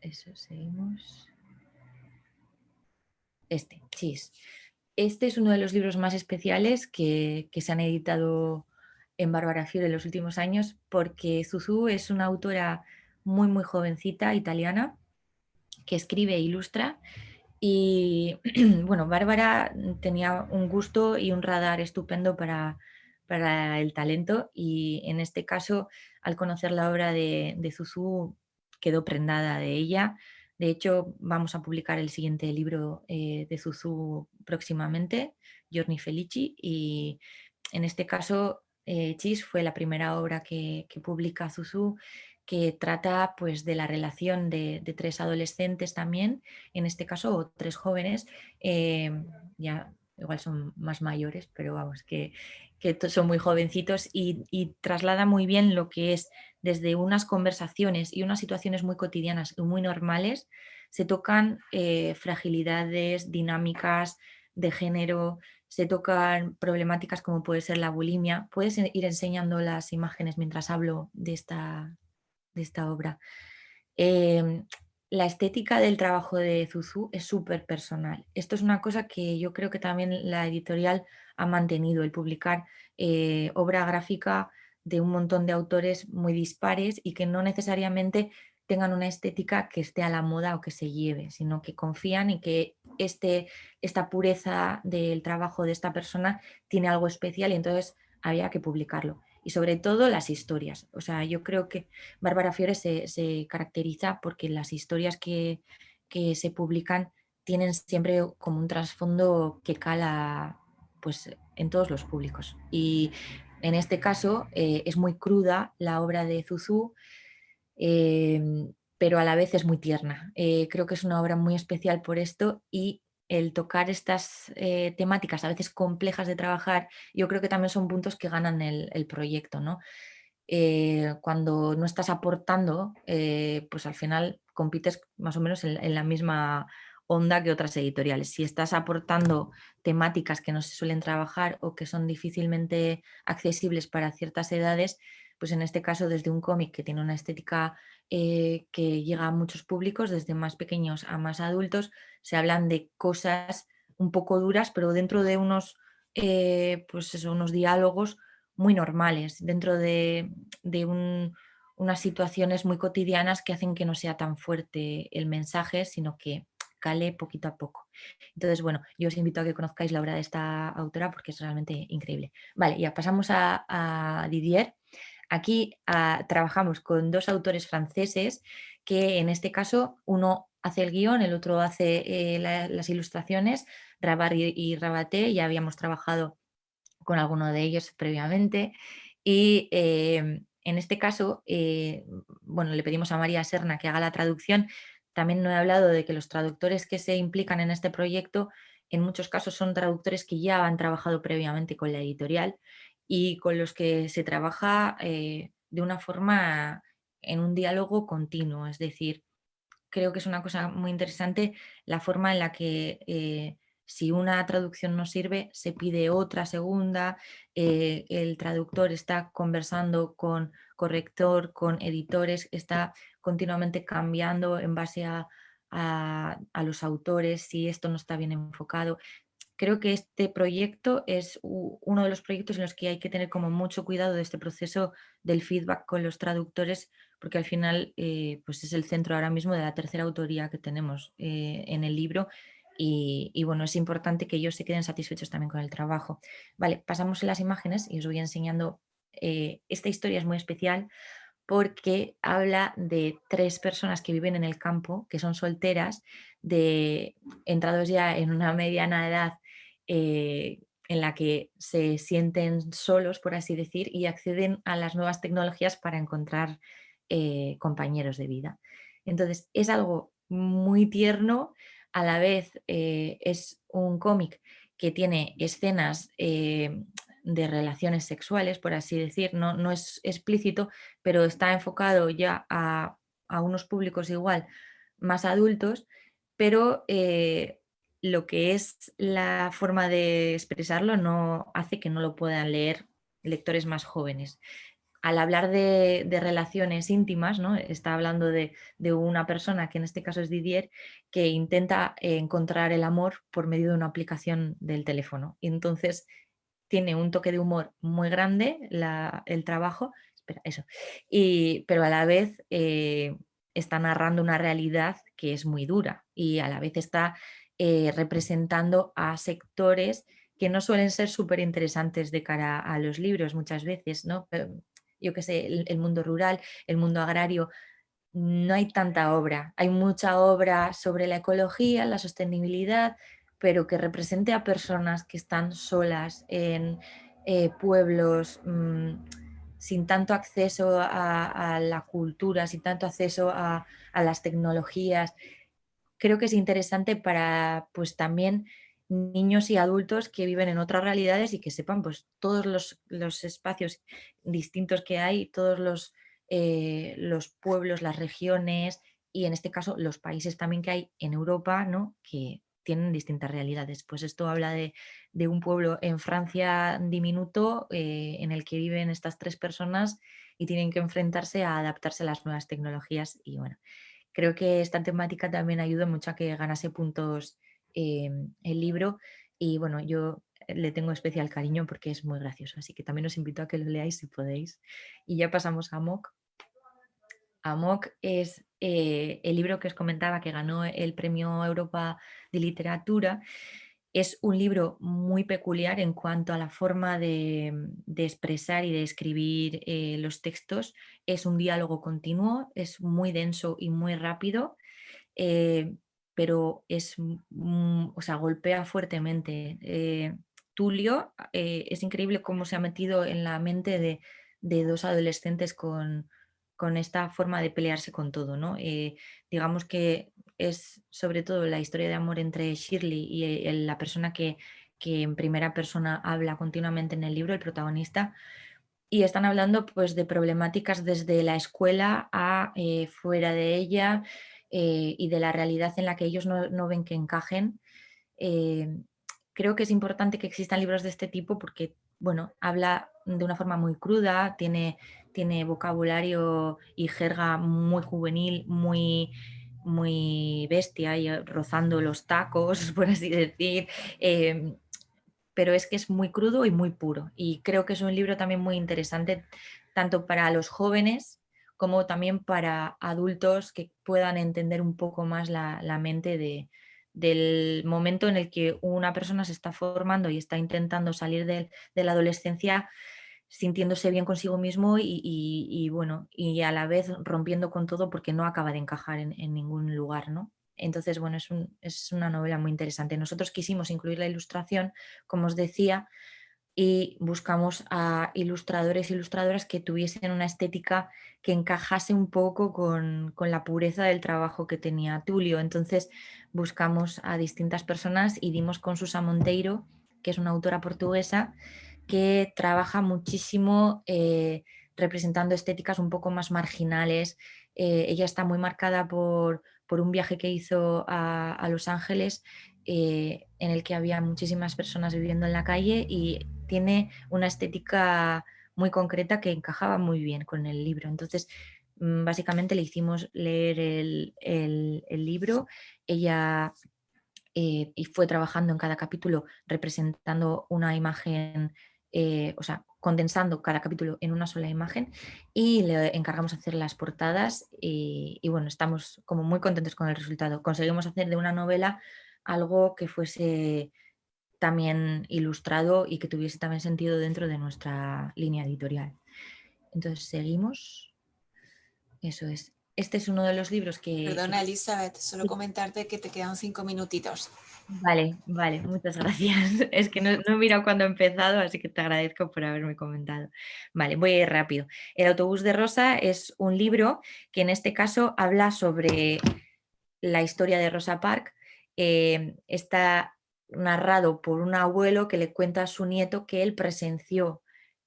S4: Eso, seguimos. Este, Chis. Este es uno de los libros más especiales que, se han editado en Bárbara Fiore en los últimos años porque Zuzu es una autora muy muy jovencita italiana que escribe e ilustra y bueno, Bárbara tenía un gusto y un radar estupendo para, para el talento y en este caso al conocer la obra de, de quedó prendada de ella. De hecho, vamos a publicar el siguiente libro eh, de Zuzu próximamente, Giorni Felici, y en este caso eh, Chis fue la primera obra que, publica Zuzu que trata pues, de la relación de, tres adolescentes también, en este caso, o tres jóvenes, eh, ya igual son más mayores, pero vamos, que, son muy jovencitos y, y, traslada muy bien lo que es desde unas conversaciones y unas situaciones muy cotidianas y muy normales, se tocan eh, fragilidades, dinámicas de género, se tocan problemáticas como puede ser la bulimia. Puedes ir enseñando las imágenes mientras hablo de esta, de esta obra. Em, la estética del trabajo de Zuzu es súper personal. Esto es una cosa que yo creo que también la editorial ha mantenido, el publicar eh, obra gráfica de un montón de autores muy dispares y que no necesariamente tengan una estética que esté a la moda o que se lleve, sino que confían y que este, esta pureza del trabajo de esta persona tiene algo especial y entonces había que publicarlo. Y sobre todo las historias. O sea, yo creo que Bárbara Fiore se, caracteriza porque las historias que, que se publican tienen siempre como un trasfondo que cala pues, en todos los públicos. Y en este caso eh, es muy cruda la obra de Zuzu, em, pero a la vez es muy tierna. Eh, creo que es una obra muy especial por esto y el tocar estas eh, temáticas a veces complejas de trabajar, yo creo que también son puntos que ganan el, proyecto. ¿no? cuando no estás aportando, pues al final compites más o menos en la misma onda que otras editoriales. Si estás aportando temáticas que no se suelen trabajar o que son difícilmente accesibles para ciertas edades, pues en este caso desde un cómic que tiene una estética eh, que llega a muchos públicos, desde más pequeños a más adultos, se hablan de cosas un poco duras, pero dentro de unos, eh, pues unos diálogos muy normales, dentro de, unas situaciones muy cotidianas que hacen que no sea tan fuerte el mensaje, sino que cale poquito a poco. Entonces, bueno, yo os invito a que conozcáis la obra de esta autora porque es realmente increíble. Vale, ya pasamos a, Didier. Aquí ah, trabajamos con dos autores franceses que en este caso uno hace el guion, el otro hace eh, las ilustraciones, Rabar y, Rabaté, ya habíamos trabajado con alguno de ellos previamente y em, en este caso, eh, bueno, le pedimos a María Serna que haga la traducción, también no he hablado de que los traductores que se implican en este proyecto en muchos casos son traductores que ya han trabajado previamente con la editorial y con los que se trabaja eh, de una forma en un diálogo continuo. Es decir, creo que es una cosa muy interesante la forma en la que eh, si una traducción no sirve, se pide otra segunda, eh, el traductor está conversando con corrector, con editores, está continuamente cambiando en base a, los autores, si esto no está bien enfocado. Creo que este proyecto es uno de los proyectos en los que hay que tener como mucho cuidado de este proceso del feedback con los traductores, porque al final eh, pues es el centro ahora mismo de la tercera autoría que tenemos eh, en el libro y, bueno, es importante que ellos se queden satisfechos también con el trabajo. Vale, pasamos a las imágenes y os voy enseñando. Eh, esta historia es muy especial porque habla de tres personas que viven en el campo, que son solteras, de entrados ya en una mediana edad eh, en la que se sienten solos, por así decir, y acceden a las nuevas tecnologías para encontrar eh, compañeros de vida. Entonces, es algo muy tierno, a la vez eh, es un cómic que tiene escenas de relaciones sexuales, por así decir, no, no es explícito, pero está enfocado ya a, unos públicos igual más adultos, pero lo que es la forma de expresarlo no hace que no lo puedan leer lectores más jóvenes. Al hablar de, relaciones íntimas, ¿no? está hablando de, una persona, que en este caso es Didier, que intenta encontrar el amor por medio de una aplicación del teléfono. Y entonces tiene un toque de humor muy grande el trabajo, espera, eso, y, pero a la vez eh, está narrando una realidad que es muy dura y a la vez está eh, representando a sectores que no suelen ser súper interesantes de cara a los libros muchas veces, ¿no? Yo qué sé, el, mundo rural, el mundo agrario, no hay tanta obra. Hay mucha obra sobre la ecología, la sostenibilidad, pero que represente a personas que están solas en eh, pueblos mm, sin tanto acceso a, la cultura, sin tanto acceso a las tecnologías, creo que es interesante para pues también niños y adultos que viven en otras realidades y que sepan pues todos los, espacios distintos que hay, todos los, eh, los, pueblos, las regiones y en este caso los países también que hay en Europa, ¿no? que tienen distintas realidades. Pues esto habla de, un pueblo en Francia diminuto eh, en el que viven estas tres personas y tienen que enfrentarse a adaptarse a las nuevas tecnologías y bueno, creo que esta temática también ayuda mucho a que ganase puntos em, el libro y bueno, yo le tengo especial cariño porque es muy gracioso, así que también os invito a que lo leáis si podéis. Y ya pasamos a Amok. Amok es eh, el libro que os comentaba que ganó el Premio Europa de Literatura es un libro muy peculiar en cuanto a la forma de, expresar y de escribir eh, los textos. Es un diálogo continuo, es muy denso y muy rápido, eh, pero es, o sea, golpea fuertemente. Eh, Tulio es increíble cómo se ha metido en la mente de, de dos adolescentes con, con esta forma de pelearse con todo. ¿no? digamos que es sobre todo la historia de amor entre Shirley y la persona que, en primera persona habla continuamente en el libro, el protagonista, y están hablando pues, de problemáticas desde la escuela a eh, fuera de ella eh, y de la realidad en la que ellos no, ven que encajen. Eh, creo que es importante que existan libros de este tipo porque bueno, habla de una forma muy cruda, tiene, tiene vocabulario y jerga muy juvenil, muy muy bestia y eh, rozando los tacos, por así decir, em, pero es que es muy crudo y muy puro. Y creo que es un libro también muy interesante, tanto para los jóvenes como también para adultos que puedan entender un poco más la, mente de, del momento en el que una persona se está formando y está intentando salir de la adolescencia sintiéndose bien consigo mismo y, bueno, y a la vez rompiendo con todo porque no acaba de encajar en, ningún lugar, ¿no? Entonces, bueno, es, una novela muy interesante. Nosotros quisimos incluir la ilustración, como os decía, y buscamos a ilustradores e ilustradoras que tuviesen una estética que encajase un poco con, con, la pureza del trabajo que tenía Tulio. Entonces buscamos a distintas personas y dimos con Susa Monteiro, que es una autora portuguesa, que trabaja muchísimo eh, representando estéticas un poco más marginales. Eh, ella está muy marcada por, un viaje que hizo a, Los Ángeles eh, en el que había muchísimas personas viviendo en la calle y tiene una estética muy concreta que encajaba muy bien con el libro. Entonces, mm, básicamente le hicimos leer el, el libro. Ella y fue trabajando en cada capítulo representando una imagen eh, o sea, condensando cada capítulo en una sola imagen y le encargamos hacer las portadas y, bueno, estamos como muy contentos con el resultado. Conseguimos hacer de una novela algo que fuese también ilustrado y que tuviese también sentido dentro de nuestra línea editorial. Entonces seguimos. Eso es. Este es uno de los libros que...
S3: Perdona Elizabeth, solo comentarte que te quedan cinco minutitos.
S4: Vale, vale, muchas gracias. Es que no, he mirado cuando he empezado, así que te agradezco por haberme comentado. Vale, voy a ir rápido. El autobús de Rosa es un libro que en este caso habla sobre la historia de Rosa Parks. Eh, está narrado por un abuelo que le cuenta a su nieto que él presenció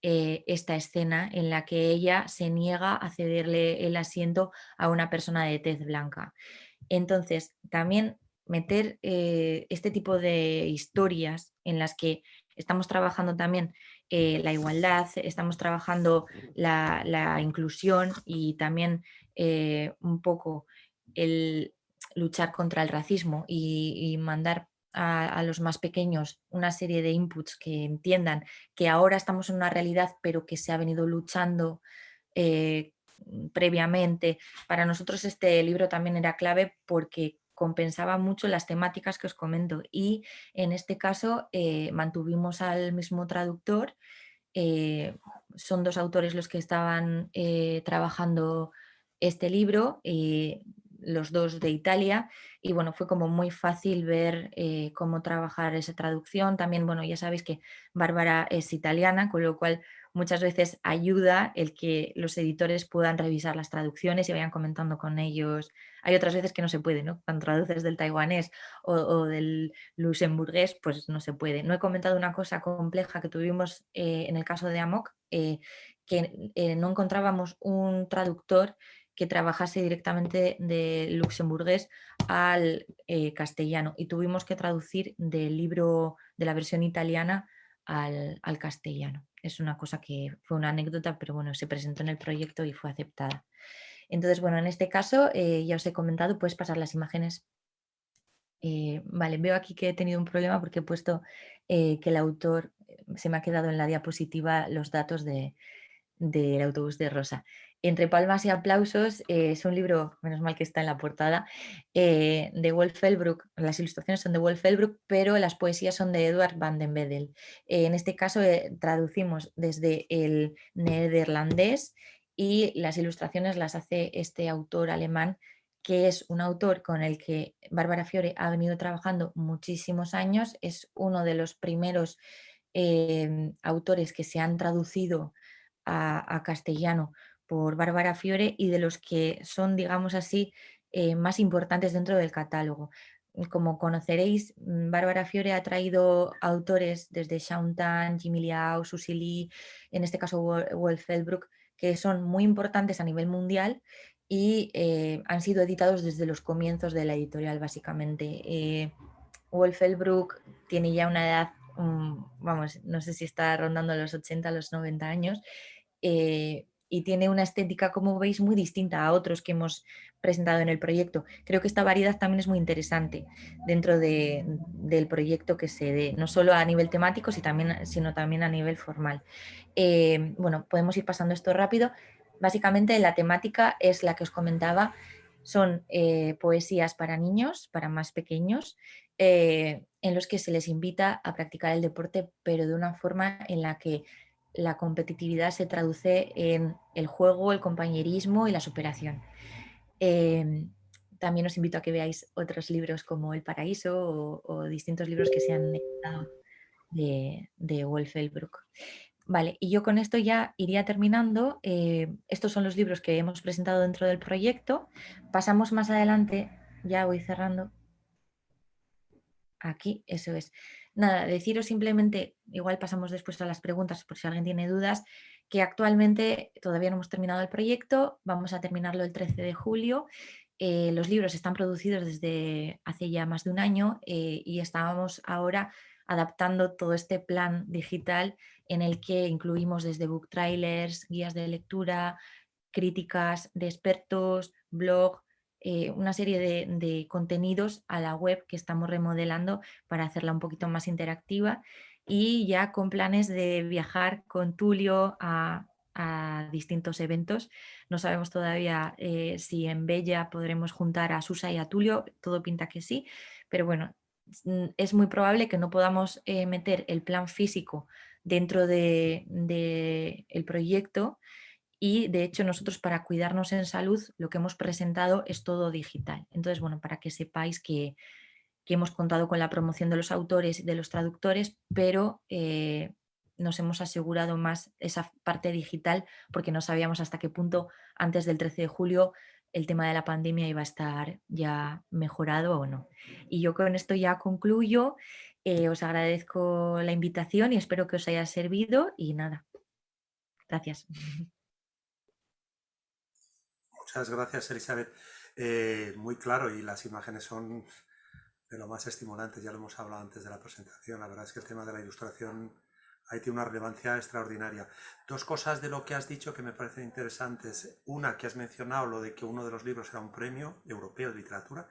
S4: eh, esta escena en la que ella se niega a cederle el asiento a una persona de tez blanca. Entonces, también meter eh, este tipo de historias en las que estamos trabajando también eh, la igualdad, estamos trabajando la, inclusión y también un poco el luchar contra el racismo y, mandar a, los más pequeños una serie de inputs que entiendan que ahora estamos en una realidad pero que se ha venido luchando previamente. Para nosotros este libro también era clave porque compensaba mucho las temáticas que os comento y en este caso eh, mantuvimos al mismo traductor, eh, son dos autores los que estaban eh, trabajando este libro, los dos de Italia y bueno, fue como muy fácil ver cómo trabajar esa traducción, también bueno, ya sabéis que Bárbara es italiana, con lo cual muchas veces ayuda el que los editores puedan revisar las traducciones y vayan comentando con ellos. Hay otras veces que no se puede, ¿no? Cuando traduces del taiwanés o, del luxemburgués, pues no se puede. No he comentado una cosa compleja que tuvimos eh, en el caso de Amok, eh, que eh, no encontrábamos un traductor que trabajase directamente de luxemburgués al castellano y tuvimos que traducir del libro de la versión italiana al, castellano. Es una cosa que fue una anécdota, pero bueno, se presentó en el proyecto y fue aceptada. Entonces, bueno, en este caso, eh, ya os he comentado, puedes pasar las imágenes. Eh, vale, veo aquí que he tenido un problema porque he puesto eh, que el autor, se me ha quedado en la diapositiva los datos del autobús de Rosa. Entre palmas y aplausos eh, es un libro, menos mal que está en la portada, eh, de Wolf Elbrook. Las ilustraciones son de Wolf Elbrook, pero las poesías son de Edward van den Bedel. Eh, en este caso traducimos desde el neerlandés y las ilustraciones las hace este autor alemán que es un autor con el que Bárbara Fiore ha venido trabajando muchísimos años, es uno de los primeros autores que se han traducido a castellano por Bárbara Fiore y de los que son, digamos así, eh, más importantes dentro del catálogo. Como conoceréis, mm, Bárbara Fiore ha traído autores desde Shaun Tan, Jimmy Liao, Susie Lee, en este caso Wolf Elbrook, que son muy importantes a nivel mundial y eh, han sido editados desde los comienzos de la editorial, básicamente. Eh, Wolf Elbrook tiene ya una edad, mm, vamos, no sé si está rondando los 80, los 90 años, y tiene una estética, como veis, muy distinta a otros que hemos presentado en el proyecto. Creo que esta variedad también es muy interesante dentro del proyecto que se dé, no solo a nivel temático, sino también a nivel formal. Eh, bueno, podemos ir pasando esto rápido. Básicamente la temática es la que os comentaba, son eh, poesías para niños, para más pequeños, eh, en los que se les invita a practicar el deporte, pero de una forma en la que la competitividad se traduce en el juego, el compañerismo y la superación. Em, también os invito a que veáis otros libros como El Paraíso o, distintos libros que se han editado de, Wolf Vale, y yo con esto ya iría terminando. Eh, estos son los libros que hemos presentado dentro del proyecto. Pasamos más adelante, ya voy cerrando. Aquí, eso es. Nada, deciros simplemente, igual pasamos después a las preguntas por si alguien tiene dudas, que actualmente todavía no hemos terminado el proyecto, vamos a terminarlo el 13 de julio. Eh, los libros están producidos desde hace ya más de un año eh, y estábamos ahora adaptando todo este plan digital en el que incluimos desde book trailers, guías de lectura, críticas de expertos, blog, eh, una serie de, contenidos a la web que estamos remodelando para hacerla un poquito más interactiva y ya con planes de viajar con Tulio a, distintos eventos. No sabemos todavía eh, si en Bella podremos juntar a Susa y a Tulio, todo pinta que sí, pero bueno, mm, es muy probable que no podamos eh, meter el plan físico dentro del de, el proyecto y de hecho nosotros para cuidarnos en salud lo que hemos presentado es todo digital. Entonces, bueno, para que sepáis que, hemos contado con la promoción de los autores y de los traductores, pero eh, nos hemos asegurado más esa parte digital porque no sabíamos hasta qué punto antes del 13 de julio el tema de la pandemia iba a estar ya mejorado o no. Y yo con esto ya concluyo, eh, os agradezco la invitación y espero que os haya servido y nada, gracias.
S1: Muchas gracias, Elizabeth. Eh, muy claro y las imágenes son de lo más estimulante, ya lo hemos hablado antes de la presentación, la verdad es que el tema de la ilustración ahí tiene una relevancia extraordinaria. Dos cosas de lo que has dicho que me parecen interesantes. Una, que has mencionado lo de que uno de los libros era un premio europeo de literatura,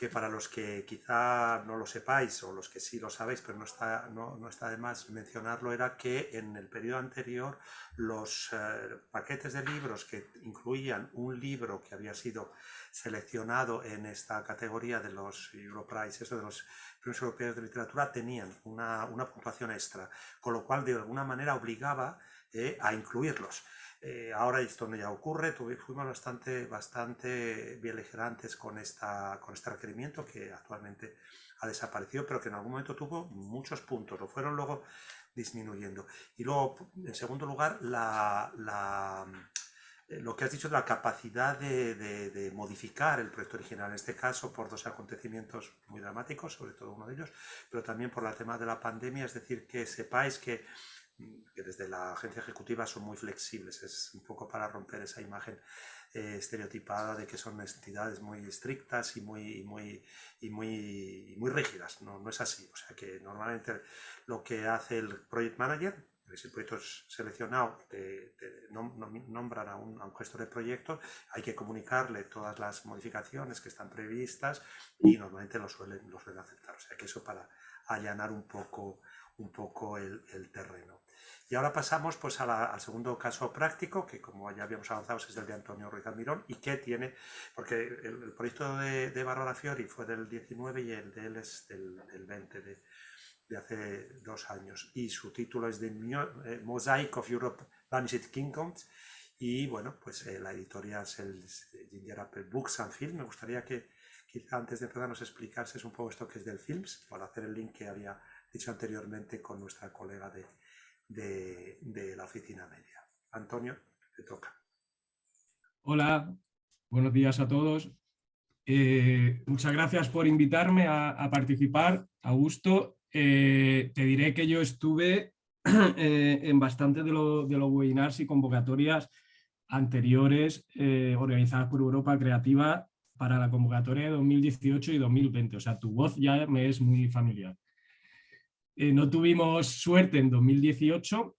S1: que para los que quizá no lo sepáis o los que sí lo sabéis, pero no está, no, no está de más mencionarlo, era que en el periodo anterior los eh, paquetes de libros que incluían un libro que había sido seleccionado en esta categoría de los Europrize, eso de los premios europeos de literatura, tenían una, una puntuación extra, con lo cual de alguna manera obligaba eh, a incluirlos. Eh, ahora esto no ya ocurre, fuimos bastante, bastante beligerantes con, esta, con este requerimiento que actualmente ha desaparecido, pero que en algún momento tuvo muchos puntos, lo fueron luego disminuyendo. Y luego, en segundo lugar, la, la, eh, lo que has dicho de la capacidad de, de, de, modificar el proyecto original, en este caso por dos acontecimientos muy dramáticos, sobre todo uno de ellos, pero también por el tema de la pandemia, es decir, que sepáis que que desde la agencia ejecutiva son muy flexibles, es un poco para romper esa imagen eh, estereotipada de que son entidades muy estrictas y muy, muy, y muy, muy rígidas, no, no es así, o sea que normalmente lo que hace el Project Manager, si el proyecto es seleccionado, te, te nombran a un, a un, gestor de proyecto, hay que comunicarle todas las modificaciones que están previstas y normalmente lo suelen, lo suelen aceptar. O sea que eso para allanar un poco, un poco el, terreno. Y ahora pasamos pues, al segundo caso práctico, que como ya habíamos avanzado es el de Antonio Ruiz Almirón, y que tiene, porque el, proyecto de, de Fiori fue del 19 y el de él es del, del 20, de, hace dos años, y su título es de eh, Mosaic of Europe Vanished Kingdoms, y bueno, pues eh, la editorial es el Ginger Apple Books and Film, me gustaría que quizá antes de empezar nos explicases un poco esto que es del Films, para hacer el link que había dicho anteriormente con nuestra colega de, de, la oficina media. Antonio, te toca.
S5: Hola, buenos días a todos. Eh, muchas gracias por invitarme a, participar, Augusto. Eh, te diré que yo estuve eh, en bastante de, lo, de, los webinars y convocatorias anteriores organizadas por Europa Creativa para la convocatoria de 2018 y 2020. O sea, tu voz ya me es muy familiar. Eh, no tuvimos suerte en 2018,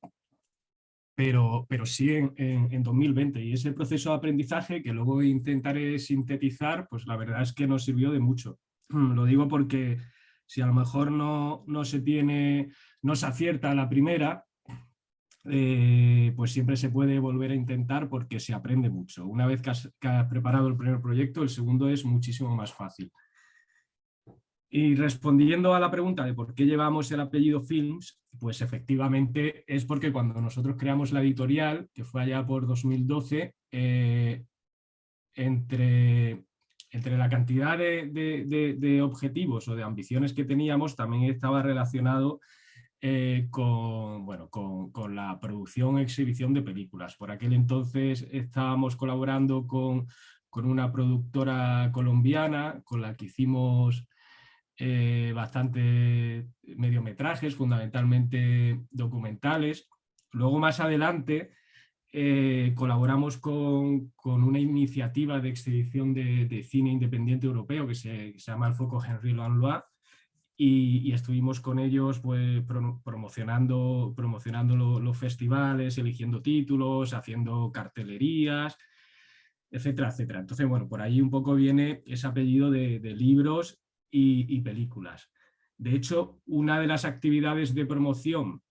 S5: pero, pero sí en, en, en, 2020. Y ese proceso de aprendizaje, que luego intentaré sintetizar, pues la verdad es que nos sirvió de mucho. Lo digo porque si a lo mejor no, no se tiene, no se acierta la primera, eh, pues siempre se puede volver a intentar porque se aprende mucho. Una vez que que has preparado el primer proyecto, el segundo es muchísimo más fácil. Y respondiendo a la pregunta de por qué llevamos el apellido Films, pues efectivamente es porque cuando nosotros creamos la editorial, que fue allá por 2012, eh, entre, entre la cantidad de, de, objetivos o de ambiciones que teníamos, también estaba relacionado eh, con, bueno, con, con, la producción e exhibición de películas. Por aquel entonces estábamos colaborando con, con una productora colombiana con la que hicimos eh, bastante mediometrajes, fundamentalmente documentales. Luego más adelante eh, colaboramos con, con, una iniciativa de exhibición de, de, cine independiente europeo que se, llama el Foco Henri Lanlois y, estuvimos con ellos pues, pro, promocionando, promocionando lo, los festivales, eligiendo títulos, haciendo cartelerías, etcétera, etcétera. Entonces, bueno, por ahí un poco viene ese apellido de, de libros y, películas. De hecho, una de las actividades de promoción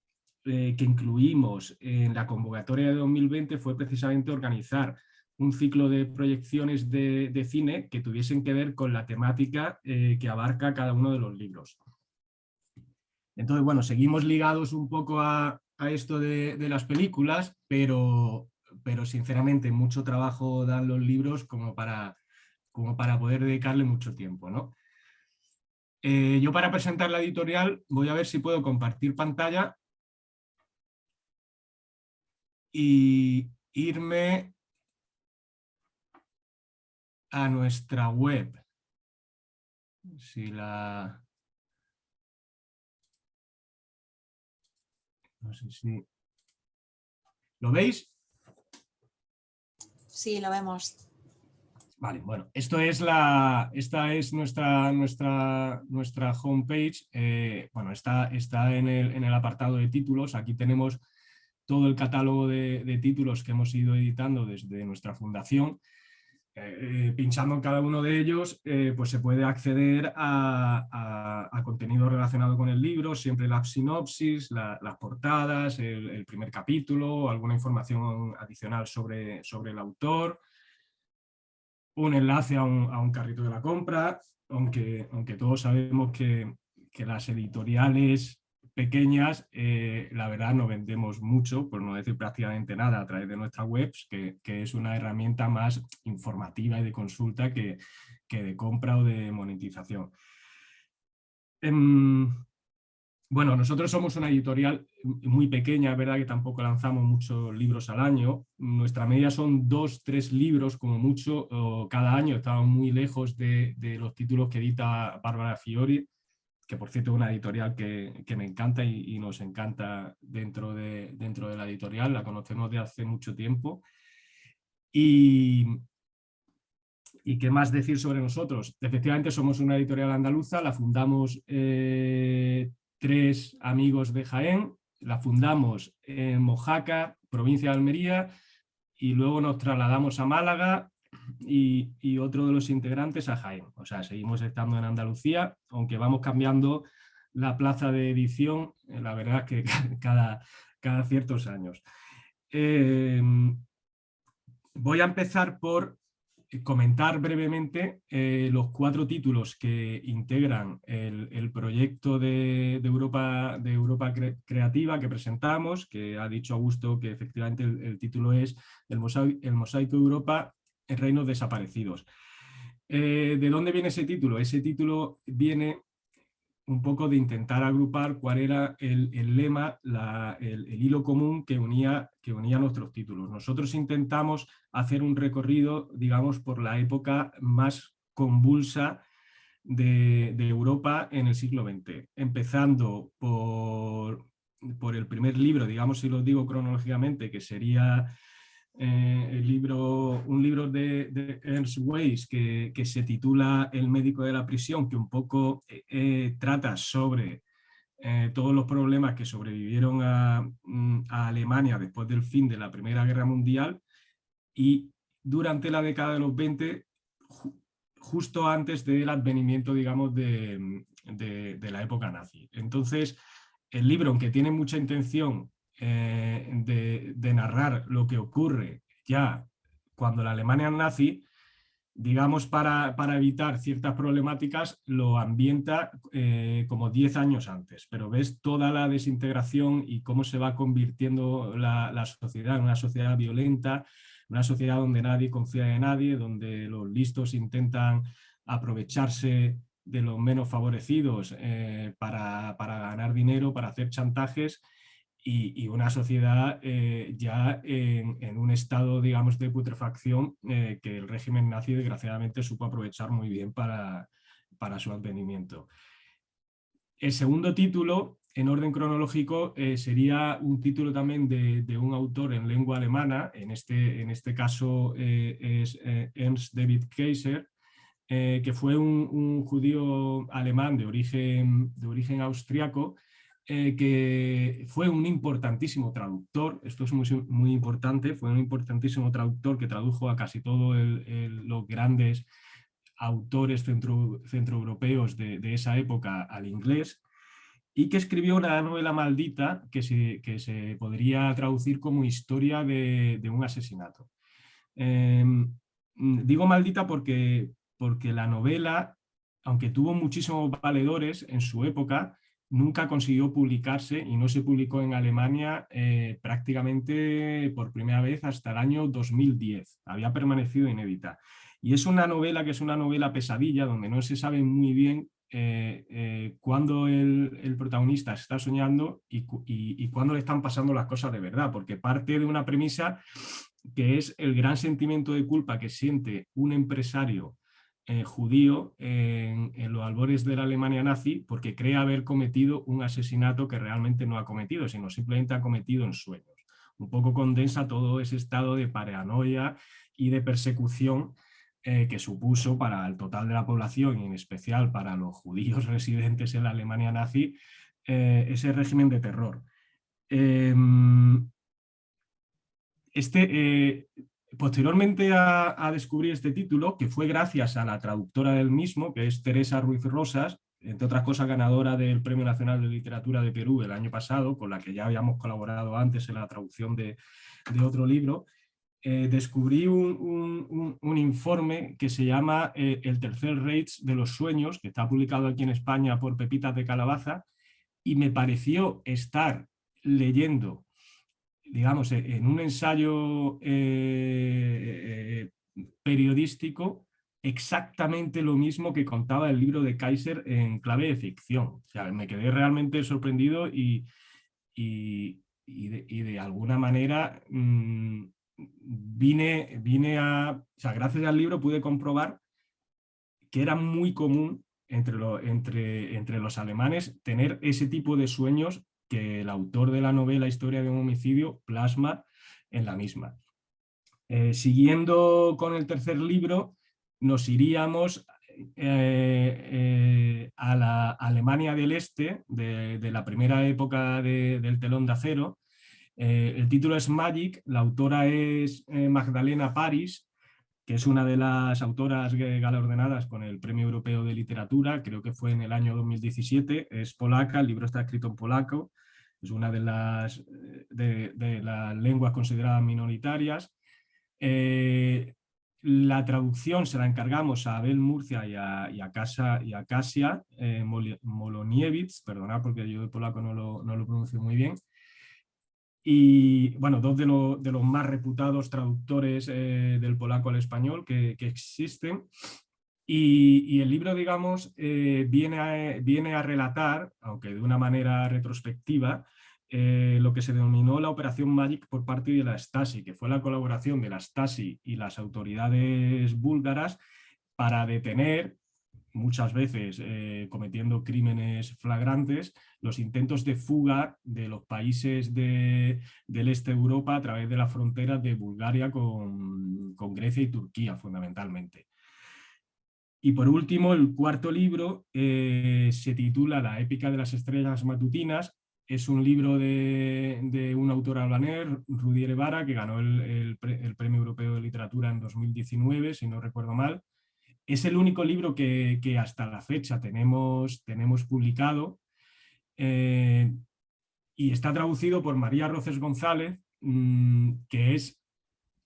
S5: eh, que incluimos en la convocatoria de 2020 fue precisamente organizar un ciclo de proyecciones de, cine que tuviesen que ver con la temática eh, que abarca cada uno de los libros. Entonces, bueno, seguimos ligados un poco a, a esto de, de, las películas, pero, pero sinceramente mucho trabajo dan los libros como para, como para poder dedicarle mucho tiempo, ¿no? Eh, yo para presentar la editorial voy a ver si puedo compartir pantalla y irme a nuestra web. Si la... No sé si... ¿Lo veis?
S3: Sí, lo vemos.
S5: Vale, bueno, esto es la, esta es nuestra, nuestra, nuestra homepage. Eh, bueno, está, está en, el, en, el, apartado de títulos. Aquí tenemos todo el catálogo de, de títulos que hemos ido editando desde nuestra fundación. Eh, eh, pinchando en cada uno de ellos, pues se puede acceder a, contenido relacionado con el libro, siempre la sinopsis, las portadas, el, primer capítulo, alguna información adicional sobre, sobre el autor, un enlace a un, carrito de la compra, aunque, aunque todos sabemos que, que las editoriales pequeñas, eh, la verdad no vendemos mucho, por no decir prácticamente nada, a través de nuestras webs, que, es una herramienta más informativa y de consulta que, de compra o de monetización. Em, bueno, nosotros somos una editorial muy pequeña, es verdad que tampoco lanzamos muchos libros al año. Nuestra media son dos, tres libros como mucho cada año. Estamos muy lejos de, los títulos que edita Bárbara Fiori, que por cierto es una editorial que, me encanta y, nos encanta dentro de, dentro de la editorial, la conocemos de hace mucho tiempo. Y, ¿Y qué más decir sobre nosotros? Efectivamente somos una editorial andaluza, la fundamos eh, tres amigos de Jaén, la fundamos en Mojaca, provincia de Almería, y luego nos trasladamos a Málaga y, otro de los integrantes a Jaén. O sea, seguimos estando en Andalucía, aunque vamos cambiando la plaza de edición, eh, la verdad que cada, cada ciertos años. Eh, voy a empezar por comentar brevemente eh, los cuatro títulos que integran el, proyecto de, Europa, de Europa Creativa que presentamos, que ha dicho Augusto que efectivamente el, título es el mosaico, el Europa reinos desaparecidos. Eh, ¿De dónde viene ese título? Ese título viene un poco de intentar agrupar cuál era el, lema, el, hilo común que unía, que unía nuestros títulos. Nosotros intentamos hacer un recorrido, digamos, por la época más convulsa de, Europa en el siglo XX, empezando por, por el primer libro, digamos si lo digo cronológicamente, que sería eh, el libro, un libro de, Ernst Weiss que, se titula El médico de la prisión, que un poco eh, eh, trata sobre todos los problemas que sobrevivieron mm, a, Alemania después del fin de la Primera Guerra Mundial y durante la década de los 20, justo antes del advenimiento, digamos, de, de la época nazi. Entonces, el libro, aunque tiene mucha intención eh, de, narrar lo que ocurre ya cuando la Alemania nazi, digamos para, evitar ciertas problemáticas, lo ambienta eh, como 10 años antes, pero ves toda la desintegración y cómo se va convirtiendo la, sociedad en una sociedad violenta, una sociedad donde nadie confía en nadie, donde los listos intentan aprovecharse de los menos favorecidos eh, para, para, ganar dinero, para hacer chantajes y, una sociedad eh, ya en, un estado, digamos, de putrefacción eh, que el régimen nazi desgraciadamente supo aprovechar muy bien para, para su advenimiento. El segundo título, en orden cronológico, eh, sería un título también de, un autor en lengua alemana, en este, en este caso es Ernst David Kaiser, que fue un, un, judío alemán de origen, de origen austriaco, eh, que fue un importantísimo traductor, esto es muy, muy, importante, fue un importantísimo traductor que tradujo a casi todos los grandes autores centro, centroeuropeos de, de, esa época al inglés y que escribió una novela maldita que se, que se podría traducir como historia de, de un asesinato. Em, digo maldita porque, porque la novela, aunque tuvo muchísimos valedores en su época, nunca consiguió publicarse y no se publicó en Alemania eh, prácticamente por primera vez hasta el año 2010. Había permanecido inédita. Y es una novela que es una novela pesadilla, donde no se sabe muy bien eh, eh, cuándo el, protagonista está soñando y, y, cuándo le están pasando las cosas de verdad, porque parte de una premisa que es el gran sentimiento de culpa que siente un empresario eh, judío en, los albores de la Alemania nazi porque cree haber cometido un asesinato que realmente no ha cometido, sino simplemente ha cometido en sueños. Un poco condensa todo ese estado de paranoia y de persecución eh, que supuso para el total de la población y en especial para los judíos residentes en la Alemania nazi eh, ese régimen de terror. Em, este, posteriormente a, descubrir este título, que fue gracias a la traductora del mismo, que es Teresa Ruiz Rosas, entre otras cosas ganadora del Premio Nacional de Literatura de Perú el año pasado, con la que ya habíamos colaborado antes en la traducción de, otro libro, eh, descubrí un, informe que se llama eh, El tercer Reich de los sueños, que está publicado aquí en España por Pepitas de Calabaza, y me pareció estar leyendo digamos, e-, en un ensayo eh, eh, periodístico exactamente lo mismo que contaba el libro de Kaiser en clave de ficción. O sea, me quedé realmente sorprendido y, y, de, alguna manera mm, vine, vine a... O sea, gracias al libro pude comprobar que era muy común entre, entre, entre los alemanes tener ese tipo de sueños que el autor de la novela Historia de un homicidio plasma en la misma. Eh, siguiendo con el tercer libro, nos iríamos eh, eh, a la Alemania del Este, de, la primera época del telón de acero. el título es Magic, la autora es Magdalena Paris, que es una de las autoras galardonadas con el Premio Europeo de Literatura, creo que fue en el año 2017, es polaca, el libro está escrito en polaco, es una de las, de, las lenguas consideradas minoritarias. Eh, la traducción se la encargamos a Abel Murcia y a, y a, Casa, y a Kasia eh, perdonad porque yo de polaco no lo, no lo pronuncio muy bien, y bueno, dos de, de los más reputados traductores eh, del polaco al español que, que existen. Y, el libro, digamos, eh, viene, a, viene a relatar, aunque de una manera retrospectiva, eh, lo que se denominó la Operación Magic por parte de la Stasi, que fue la colaboración de la Stasi y las autoridades búlgaras para detener, muchas veces eh, cometiendo crímenes flagrantes, los intentos de fuga de los países del este de Europa a través de la frontera de Bulgaria con Grecia y Turquía, fundamentalmente. Y por último, el cuarto libro eh, se titula La épica de las estrellas matutinas. Es un libro de, un autor albanés, Rudy Vara, que ganó el, Premio Europeo de Literatura en 2019, si no recuerdo mal. Es el único libro que, hasta la fecha tenemos, tenemos publicado eh, y está traducido por María Roces González, mm, que es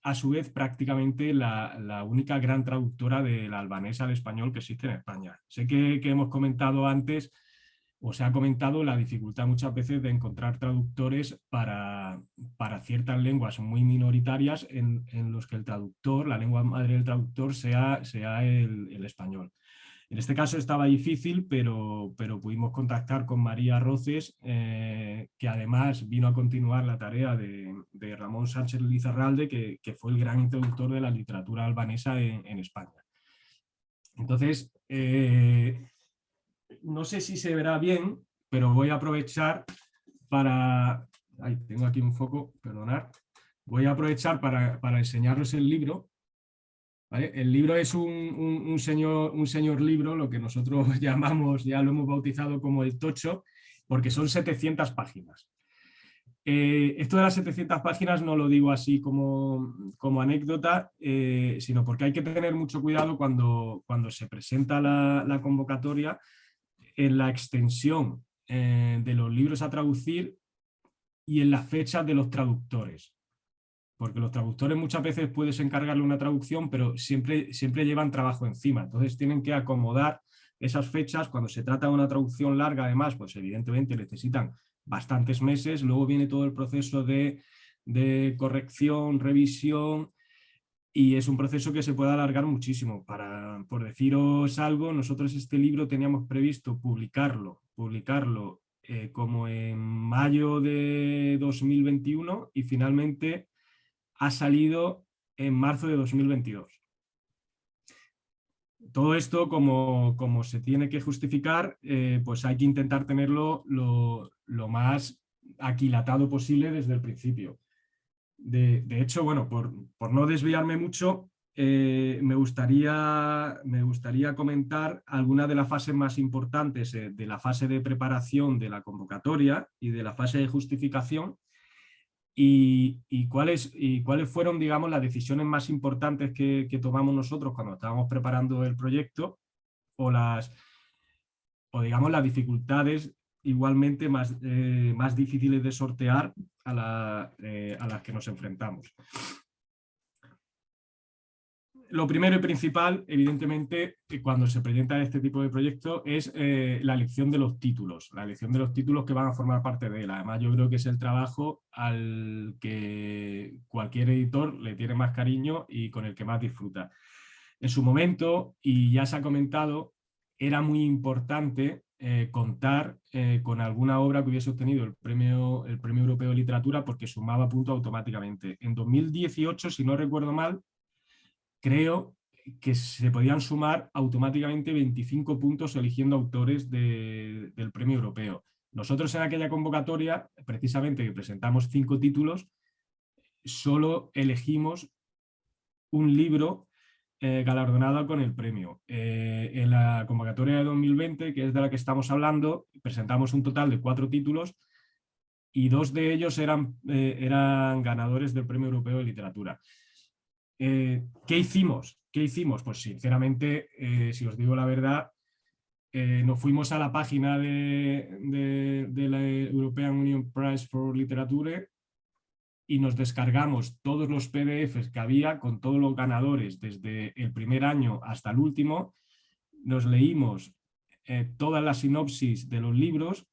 S5: a su vez prácticamente la, única gran traductora del albanés al español que existe en España. Sé que, hemos comentado antes, o se ha comentado la dificultad muchas veces de encontrar traductores para, para ciertas lenguas muy minoritarias en, los que el traductor, la lengua madre del traductor sea, sea el español. En este caso estaba difícil, pero, pero pudimos contactar con María Roces, eh, que además vino a continuar la tarea de, Ramón Sánchez Lizarralde, que, que, fue el gran introductor de la literatura albanesa en, España. Entonces, eh, no sé si se verá bien, pero voy a aprovechar para... Ahí tengo aquí un foco, perdonar. Voy a aprovechar para, para enseñaros el libro el libro es un, señor, un señor libro, lo que nosotros llamamos, ya lo hemos bautizado como el tocho, porque son 700 páginas. Eh, esto de las 700 páginas no lo digo así como, como anécdota, eh, sino porque hay que tener mucho cuidado cuando, cuando se presenta la, convocatoria en la extensión eh, de los libros a traducir y en las fechas de los traductores porque los traductores muchas veces puedes encargarle una traducción, pero siempre, siempre llevan trabajo encima, entonces tienen que acomodar esas fechas, cuando se trata de una traducción larga además, pues evidentemente necesitan bastantes meses, luego viene todo el proceso de, corrección, revisión, y es un proceso que se puede alargar muchísimo. Para, por deciros algo, nosotros este libro teníamos previsto publicarlo, publicarlo eh, como en mayo de 2021 y finalmente ha salido en marzo de 2022. Todo esto, como, como se tiene que justificar, eh, pues hay que intentar tenerlo lo, más aquilatado posible desde el principio. De, hecho, bueno, por, no desviarme mucho, eh, me, gustaría, me gustaría comentar algunas de las fases más importantes eh, de la fase de preparación de la convocatoria y de la fase de justificación y, cuáles, y cuáles fueron digamos, las decisiones más importantes que, tomamos nosotros cuando estábamos preparando el proyecto o, las, o digamos, las dificultades igualmente más, eh, más difíciles de sortear a, a las que nos enfrentamos lo primero y principal, evidentemente, cuando se presenta este tipo de proyecto es eh, la elección de los títulos, la elección de los títulos que van a formar parte de él. Además, yo creo que es el trabajo al que cualquier editor le tiene más cariño y con el que más disfruta. En su momento, y ya se ha comentado, era muy importante eh, contar eh, con alguna obra que hubiese obtenido el premio, el premio Europeo de Literatura porque sumaba puntos automáticamente. En 2018, si no recuerdo mal, creo que se podían sumar automáticamente 25 puntos eligiendo autores del premio europeo. Nosotros en aquella convocatoria, precisamente que presentamos cinco títulos, solo elegimos un libro eh, galardonado con el premio. Eh, en la convocatoria de 2020, que es de la que estamos hablando, presentamos un total de cuatro títulos y dos de ellos eran, eh, eran ganadores del Premio Europeo de Literatura. Eh, ¿Qué hicimos? ¿Qué hicimos? Pues sinceramente, eh, si os digo la verdad, eh, nos fuimos a la página de, la European Union Prize for Literature y nos descargamos todos los PDFs que había con todos los ganadores desde el primer año hasta el último, nos leímos todas las sinopsis de los libros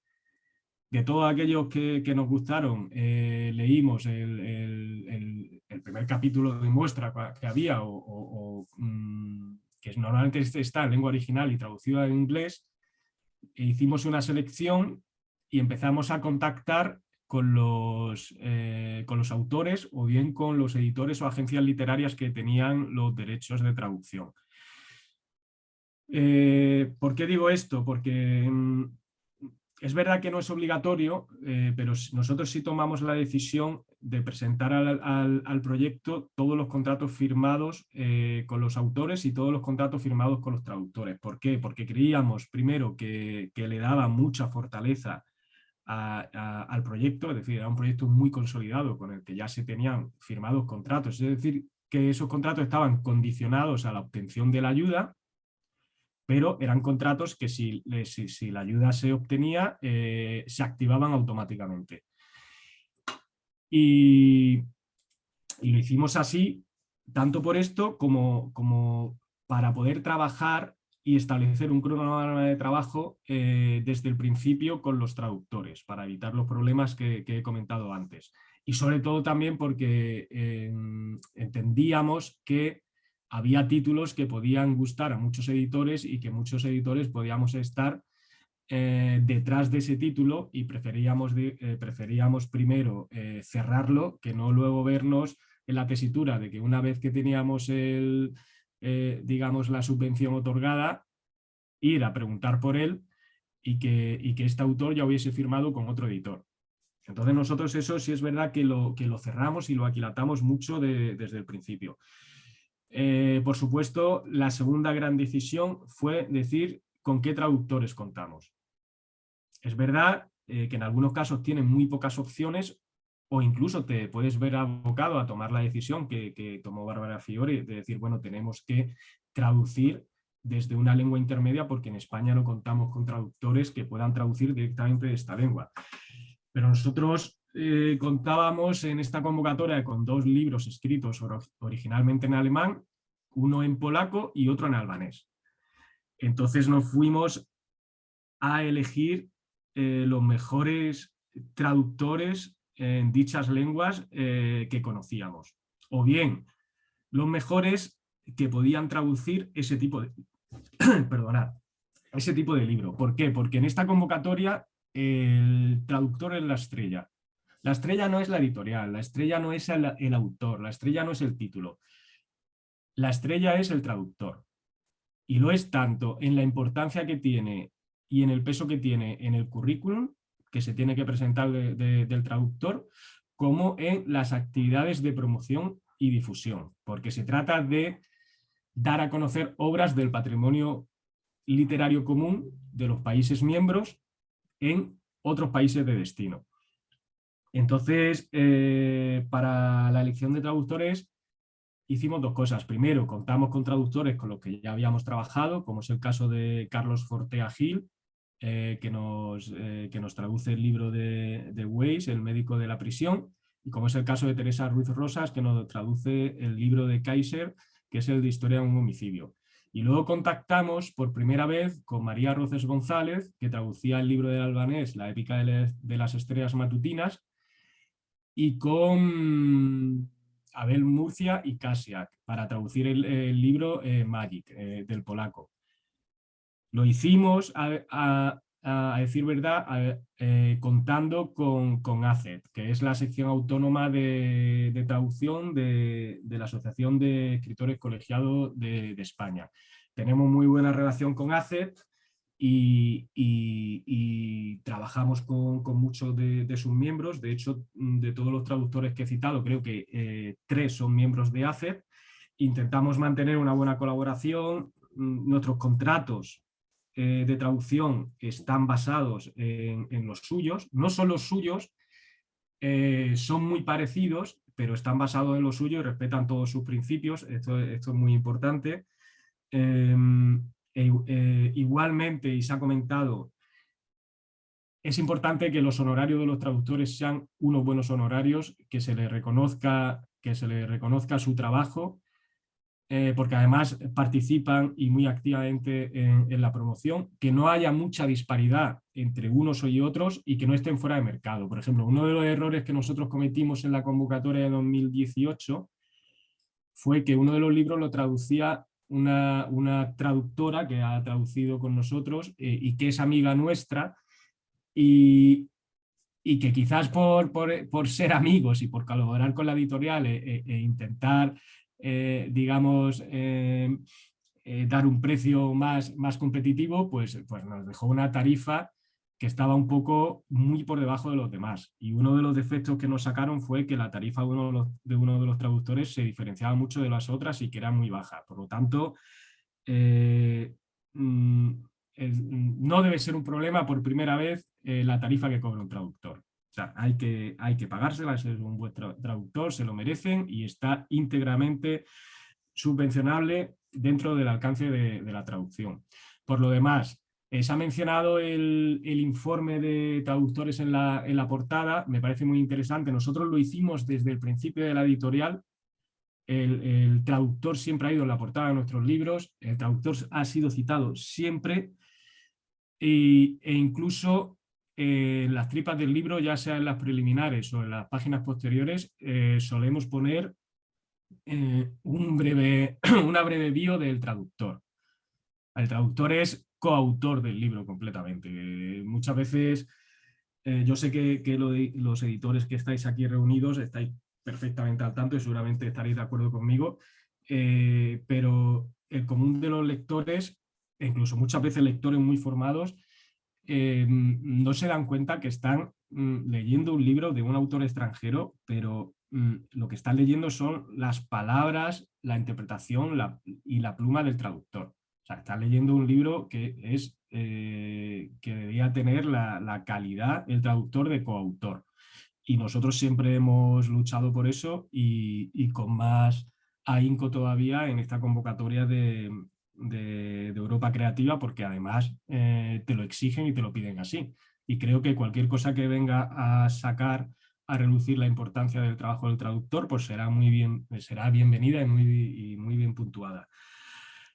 S5: de todos aquellos que, nos gustaron, eh, leímos el, primer capítulo de muestra que había, o, mm, que normalmente este está en lengua original y traducido en inglés, e hicimos una selección y empezamos a contactar con los, eh, con los autores o bien con los editores o agencias literarias que tenían los derechos de traducción. Eh, ¿Por qué digo esto? Porque mm, es verdad que no es obligatorio, eh, pero nosotros sí tomamos la decisión de presentar al, proyecto todos los contratos firmados eh, con los autores y todos los contratos firmados con los traductores. ¿Por qué? Porque creíamos, primero, que, le daba mucha fortaleza al proyecto, es decir, era un proyecto muy consolidado con el que ya se tenían firmados contratos, es decir, que esos contratos estaban condicionados a la obtención de la ayuda pero eran contratos que si, si, la ayuda se obtenía, eh, se activaban automáticamente. Y, lo hicimos así, tanto por esto como, como para poder trabajar y establecer un cronograma de trabajo eh, desde el principio con los traductores, para evitar los problemas que, he comentado antes. Y sobre todo también porque eh, entendíamos que había títulos que podían gustar a muchos editores y que muchos editores podíamos estar eh, detrás de ese título y preferíamos, eh, preferíamos primero eh, cerrarlo que no luego vernos en la tesitura de que una vez que teníamos el, digamos, la subvención otorgada, ir a preguntar por él y que, que este autor ya hubiese firmado con otro editor. Entonces nosotros eso sí es verdad que lo, que lo cerramos y lo aquilatamos mucho desde el principio. Eh, por supuesto, la segunda gran decisión fue decir con qué traductores contamos. Es verdad eh, que en algunos casos tienen muy pocas opciones o incluso te puedes ver abocado a tomar la decisión que, tomó Bárbara Fiore de decir, bueno, tenemos que traducir desde una lengua intermedia porque en España no contamos con traductores que puedan traducir directamente de esta lengua. Pero nosotros eh, contábamos en esta convocatoria con dos libros escritos originalmente en alemán, uno en polaco y otro en albanés. Entonces nos fuimos a elegir eh, los mejores traductores en dichas lenguas eh, que conocíamos. O bien, los mejores que podían traducir ese tipo de, perdonad, ese tipo de libro. ¿Por qué? Porque en esta convocatoria el traductor es la estrella. La estrella no es la editorial, la estrella no es el, autor, la estrella no es el título. La estrella es el traductor. Y lo es tanto en la importancia que tiene y en el peso que tiene en el currículum que se tiene que presentar del traductor, como en las actividades de promoción y difusión, porque se trata de dar a conocer obras del patrimonio literario común de los países miembros en otros países de destino. Entonces, eh, para la elección de traductores hicimos dos cosas. Primero, contamos con traductores con los que ya habíamos trabajado, como es el caso de Carlos Fortea Gil, eh, que, nos, eh, que, nos, traduce el libro de, de Weiss, El médico de la prisión, y como es el caso de Teresa Ruiz Rosas, que nos traduce el libro de Kaiser, que es el de Historia de un homicidio. Y luego contactamos por primera vez con María Roces González, que traducía el libro del albanés, La épica de, las estrellas matutinas, y con Abel Murcia y Kasiak, para traducir el, libro eh, Magic, eh, del polaco. Lo hicimos a, decir verdad eh, contando con, con, ACET, que es la sección autónoma de, traducción de, la Asociación de Escritores Colegiados de, España. Tenemos muy buena relación con ACET y, trabajamos con, muchos de, sus miembros. De hecho, de todos los traductores que he citado, creo que eh, tres son miembros de ACET. Intentamos mantener una buena colaboración. Mm, nuestros contratos eh, de traducción están basados en, los suyos, no son los suyos, eh, son muy parecidos, pero están basados en los suyos y respetan todos sus principios, esto, es muy importante. Em, eh, igualmente, y se ha comentado, es importante que los honorarios de los traductores sean unos buenos honorarios, que se les reconozca, que se les reconozca su trabajo eh, porque además participan y muy activamente en, la promoción, que no haya mucha disparidad entre unos y otros y que no estén fuera de mercado. Por ejemplo, uno de los errores que nosotros cometimos en la convocatoria de 2018 fue que uno de los libros lo traducía una, traductora que ha traducido con nosotros eh, y que es amiga nuestra y, que quizás por, ser amigos y por colaborar con la editorial e, e intentar eh, digamos, eh, eh, dar un precio más, más competitivo, pues, pues nos dejó una tarifa que estaba un poco muy por debajo de los demás. Y uno de los defectos que nos sacaron fue que la tarifa de uno de los, traductores se diferenciaba mucho de las otras y que era muy baja. Por lo tanto, mm, no debe ser un problema por primera vez la tarifa que cobra un traductor. O sea, hay que, hay que pagársela, es un buen traductor, se lo merecen y está íntegramente subvencionable dentro del alcance de, la traducción. Por lo demás, eh, se ha mencionado el, informe de traductores en la, en la, portada, me parece muy interesante. Nosotros lo hicimos desde el principio de la editorial. El, traductor siempre ha ido en la portada de nuestros libros, el traductor ha sido citado siempre e incluso en eh, las tripas del libro, ya sea en las preliminares o en las páginas posteriores, eh, solemos poner un breve, una breve bio del traductor. El traductor es coautor del libro completamente. muchas veces, yo sé que, los editores que estáis aquí reunidos estáis perfectamente al tanto y seguramente estaréis de acuerdo conmigo, pero el común de los lectores, incluso muchas veces lectores muy formados, eh, no se dan cuenta que están mm, leyendo un libro de un autor extranjero, pero mm, lo que están leyendo son las palabras, la interpretación y la pluma del traductor. O sea, están leyendo un libro que, es, eh, que debía tener la, calidad el traductor de coautor. Y nosotros siempre hemos luchado por eso y con más ahínco todavía en esta convocatoria de, de, Europa Creativa porque además eh, te lo exigen y te lo piden así. Y creo que cualquier cosa que venga a sacar, a reducir la importancia del trabajo del traductor, pues será muy bien, será bienvenida y muy, muy bien puntuada.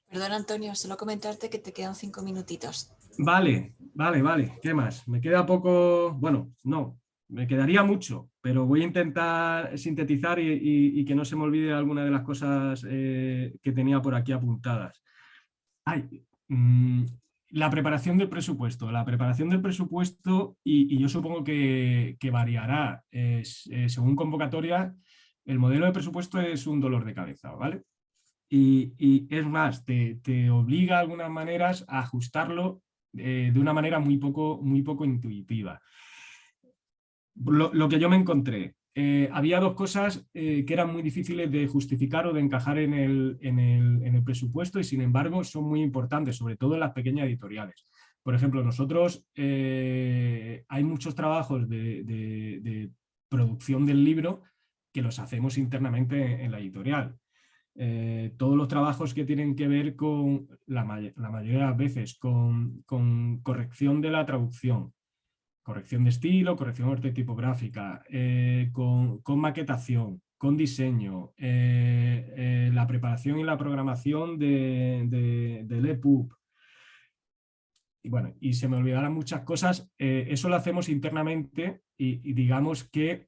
S3: Perdón, Antonio, solo comentarte que te quedan cinco minutitos.
S5: Vale, vale, vale. ¿Qué más? Me queda poco... Bueno, no, me quedaría mucho, pero voy a intentar sintetizar y, que no se me olvide alguna de las cosas eh, que tenía por aquí apuntadas. Mm, la preparación del presupuesto. La preparación del presupuesto, y, yo supongo que, variará eh, según convocatoria, el modelo de presupuesto es un dolor de cabeza, ¿vale? Y, es más, te, obliga de algunas maneras a ajustarlo eh, de una manera muy poco, muy poco intuitiva. Lo, que yo me encontré, eh, había dos cosas eh, que eran muy difíciles de justificar o de encajar en el, en, el, en el, presupuesto y sin embargo son muy importantes, sobre todo en las pequeñas editoriales. Por ejemplo, nosotros hay muchos trabajos de, de, producción del libro que los hacemos internamente en la editorial. Todos los trabajos que tienen que ver con, la, mayoría de las veces, con, con corrección de la traducción, corrección de estilo, corrección ortotipográfica, eh, con, con, maquetación, con diseño, eh, eh, la preparación y la programación de, de, del EPUB. Y bueno, y se me olvidarán muchas cosas, eh, eso lo hacemos internamente y, y, digamos que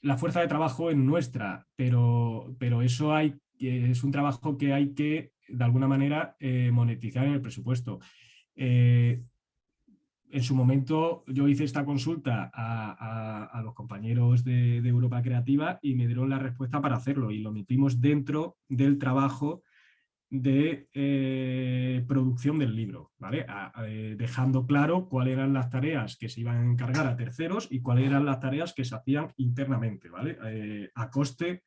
S5: la fuerza de trabajo es nuestra, pero, pero eso hay, es un trabajo que hay que, de alguna manera, eh, monetizar en el presupuesto. Eh, en su momento yo hice esta consulta a, a, los compañeros de, Europa Creativa y me dieron la respuesta para hacerlo y lo metimos dentro del trabajo de eh, producción del libro, ¿vale? Dejando claro cuáles eran las tareas que se iban a encargar a terceros y cuáles eran las tareas que se hacían internamente, ¿vale? A coste,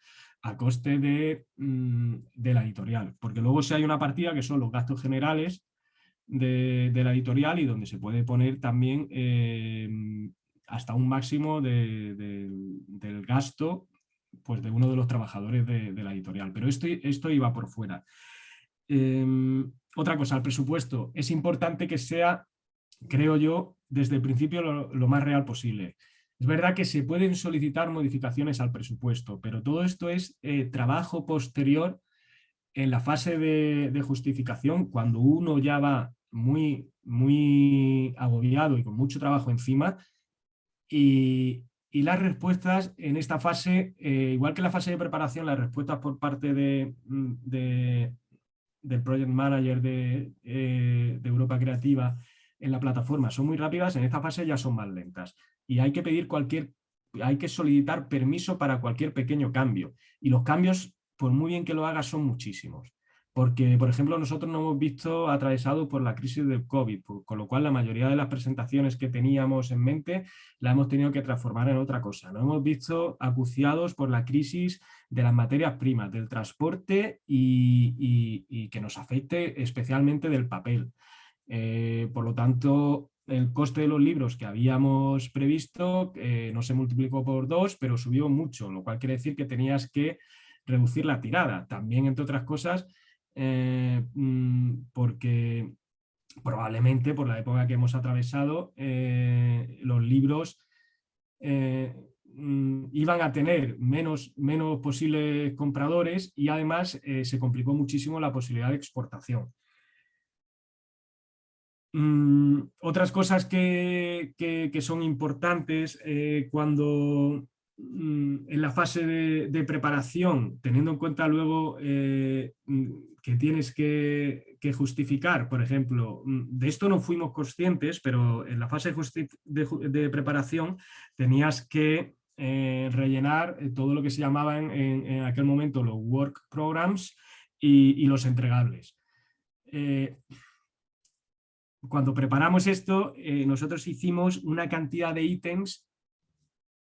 S5: a coste de, mm, de la editorial, porque luego si hay una partida que son los gastos generales de, la editorial y donde se puede poner también eh, hasta un máximo de, de, del gasto pues, de uno de los trabajadores de, la editorial. Pero esto, esto iba por fuera. Eh, otra cosa, el presupuesto. Es importante que sea, creo yo, desde el principio lo más real posible. Es verdad que se pueden solicitar modificaciones al presupuesto, pero todo esto es eh, trabajo posterior en la fase de, justificación, cuando uno ya va muy, muy agobiado y con mucho trabajo encima. Y, las respuestas en esta fase, eh, igual que en la fase de preparación, las respuestas por parte de del Project Manager eh, de, Europa Creativa en la plataforma son muy rápidas, en esta fase ya son más lentas. Y hay que pedir cualquier, hay que solicitar permiso para cualquier pequeño cambio. Y los cambios, por muy bien que lo hagas, son muchísimos porque, por ejemplo, nosotros nos hemos visto atravesados por la crisis del COVID, con lo cual la mayoría de las presentaciones que teníamos en mente la hemos tenido que transformar en otra cosa. Nos hemos visto acuciados por la crisis de las materias primas, del transporte y, y, y que nos afecte especialmente del papel. Eh, por lo tanto, el coste de los libros que habíamos previsto eh, no se multiplicó por dos, pero subió mucho, lo cual quiere decir que tenías que reducir la tirada. También, entre otras cosas, eh, mm, porque probablemente por la época que hemos atravesado, eh, los libros mm, iban a tener menos, menos posibles compradores y además se complicó muchísimo la posibilidad de exportación. Mm, otras cosas que, que, son importantes eh, cuando en la fase de, preparación, teniendo en cuenta luego eh, que tienes que, justificar, por ejemplo, mm, de esto no fuimos conscientes, pero en la fase de, preparación tenías que eh, rellenar todo lo que se llamaban en, aquel momento los work programs y, los entregables. Cuando preparamos esto, eh, nosotros hicimos una cantidad de ítems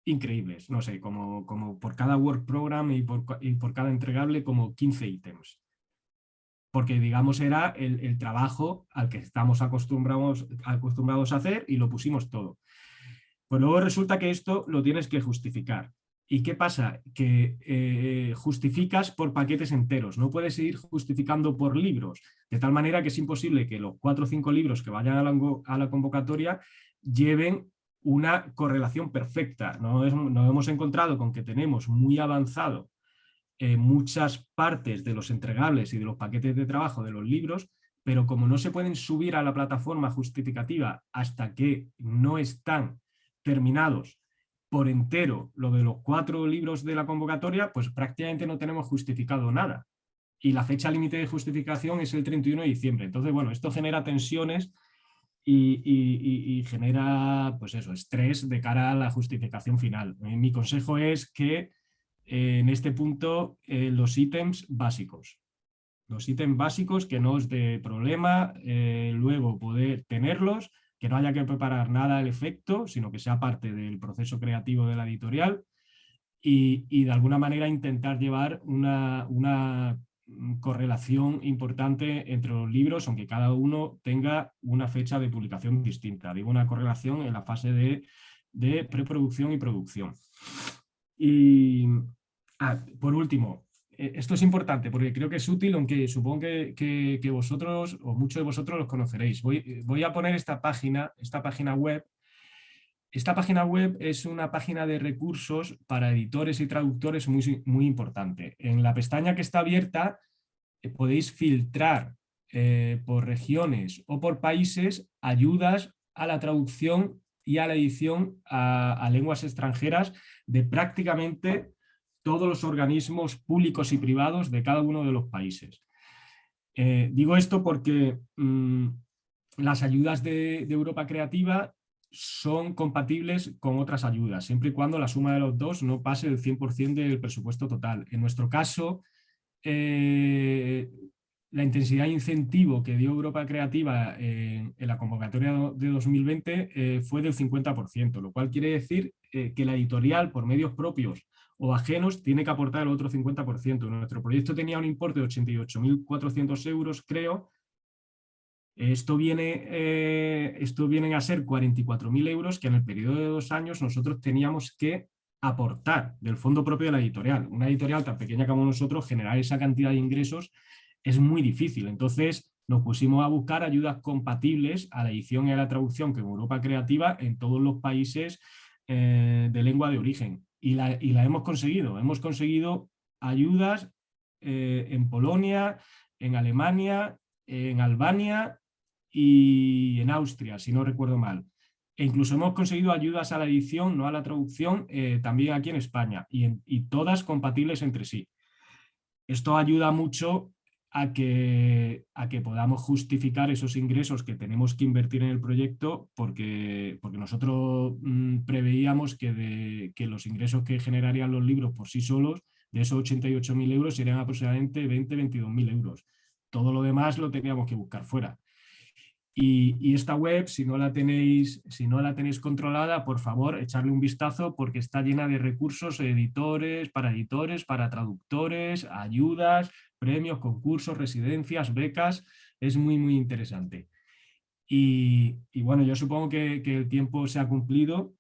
S5: increíbles, no sé, como, por cada work program y por, cada entregable como 15 ítems porque digamos era el, el, trabajo al que estamos acostumbrados, acostumbrados a hacer y lo pusimos todo. Pues luego resulta que esto lo tienes que justificar. ¿Y qué pasa? Que eh, justificas por paquetes enteros, no puedes ir justificando por libros, de tal manera que es imposible que los cuatro o cinco libros que vayan a la, convocatoria lleven una correlación perfecta. Nos, nos hemos encontrado con que tenemos muy avanzado eh, muchas partes de los entregables y de los paquetes de trabajo de los libros, pero como no se pueden subir a la plataforma justificativa hasta que no están terminados por entero lo de los cuatro libros de la convocatoria, pues prácticamente no tenemos justificado nada. Y la fecha límite de justificación es el 31 de diciembre. Entonces, bueno, esto genera tensiones y, genera, pues eso, estrés de cara a la justificación final. Mi consejo es que en este punto eh, los ítems básicos. Los ítems básicos que no os dé problema eh, luego poder tenerlos, que no haya que preparar nada al efecto, sino que sea parte del proceso creativo de la editorial y, de alguna manera intentar llevar una, una correlación importante entre los libros, aunque cada uno tenga una fecha de publicación distinta. Digo una correlación en la fase de, de preproducción y producción. Y ah, por último, esto es importante porque creo que es útil, aunque supongo que, que, vosotros o muchos de vosotros los conoceréis. Voy, voy, a poner esta página, esta página web esta página web es una página de recursos para editores y traductores muy, muy importante. En la pestaña que está abierta eh, podéis filtrar eh, por regiones o por países ayudas a la traducción y a la edición a, lenguas extranjeras de prácticamente todos los organismos públicos y privados de cada uno de los países. Eh, digo esto porque mm, las ayudas de, Europa Creativa son compatibles con otras ayudas, siempre y cuando la suma de los dos no pase del 100% del presupuesto total. En nuestro caso, eh, la intensidad de incentivo que dio Europa Creativa en, la convocatoria de 2020 eh, fue del 50%, lo cual quiere decir que la editorial por medios propios o ajenos tiene que aportar el otro 50%. Nuestro proyecto tenía un importe de 88.400 euros, creo, esto, viene, eh, esto vienen a ser 44.000 euros que en el periodo de dos años nosotros teníamos que aportar del fondo propio de la editorial. Una editorial tan pequeña como nosotros, generar esa cantidad de ingresos es muy difícil. Entonces nos pusimos a buscar ayudas compatibles a la edición y a la traducción que Europa Creativa en todos los países eh, de lengua de origen. Y la, hemos conseguido. Hemos conseguido ayudas eh, en Polonia, en Alemania, en Albania y en Austria, si no recuerdo mal. E incluso hemos conseguido ayudas a la edición, no a la traducción, eh, también aquí en España, y, todas compatibles entre sí. Esto ayuda mucho a que, a que podamos justificar esos ingresos que tenemos que invertir en el proyecto, porque, porque nosotros mm, preveíamos que, de, que los ingresos que generarían los libros por sí solos, de esos 88.000 euros, serían aproximadamente 20-22.000 euros. Todo lo demás lo teníamos que buscar fuera. Y, esta web, si no, la tenéis, si no la tenéis controlada, por favor, echarle un vistazo porque está llena de recursos editores, para editores, para traductores, ayudas, premios, concursos, residencias, becas. Es muy, muy interesante. Y, bueno, yo supongo que, el tiempo se ha cumplido.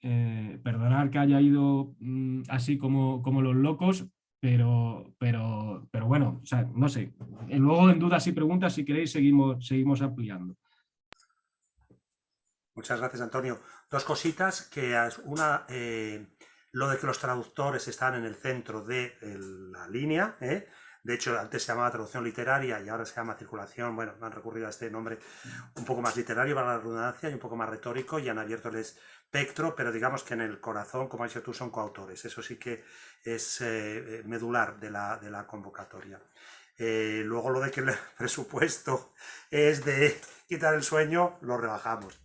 S5: Eh, perdonar que haya ido mm, así como, como los locos, pero, pero, pero bueno, o sea, no sé. Luego en dudas y preguntas, si queréis, seguimos, seguimos ampliando.
S1: Muchas gracias, Antonio. Dos cositas, que una, eh, lo de que los traductores están en el centro de la línea, ¿eh? De hecho antes se llamaba traducción literaria y ahora se llama circulación, bueno, han recurrido a este nombre un poco más literario para la redundancia y un poco más retórico y han abierto el espectro, pero digamos que en el corazón, como has dicho tú, son coautores, eso sí que es eh, medular de la, convocatoria. Eh, luego lo de que el presupuesto es de quitar el sueño, lo rebajamos,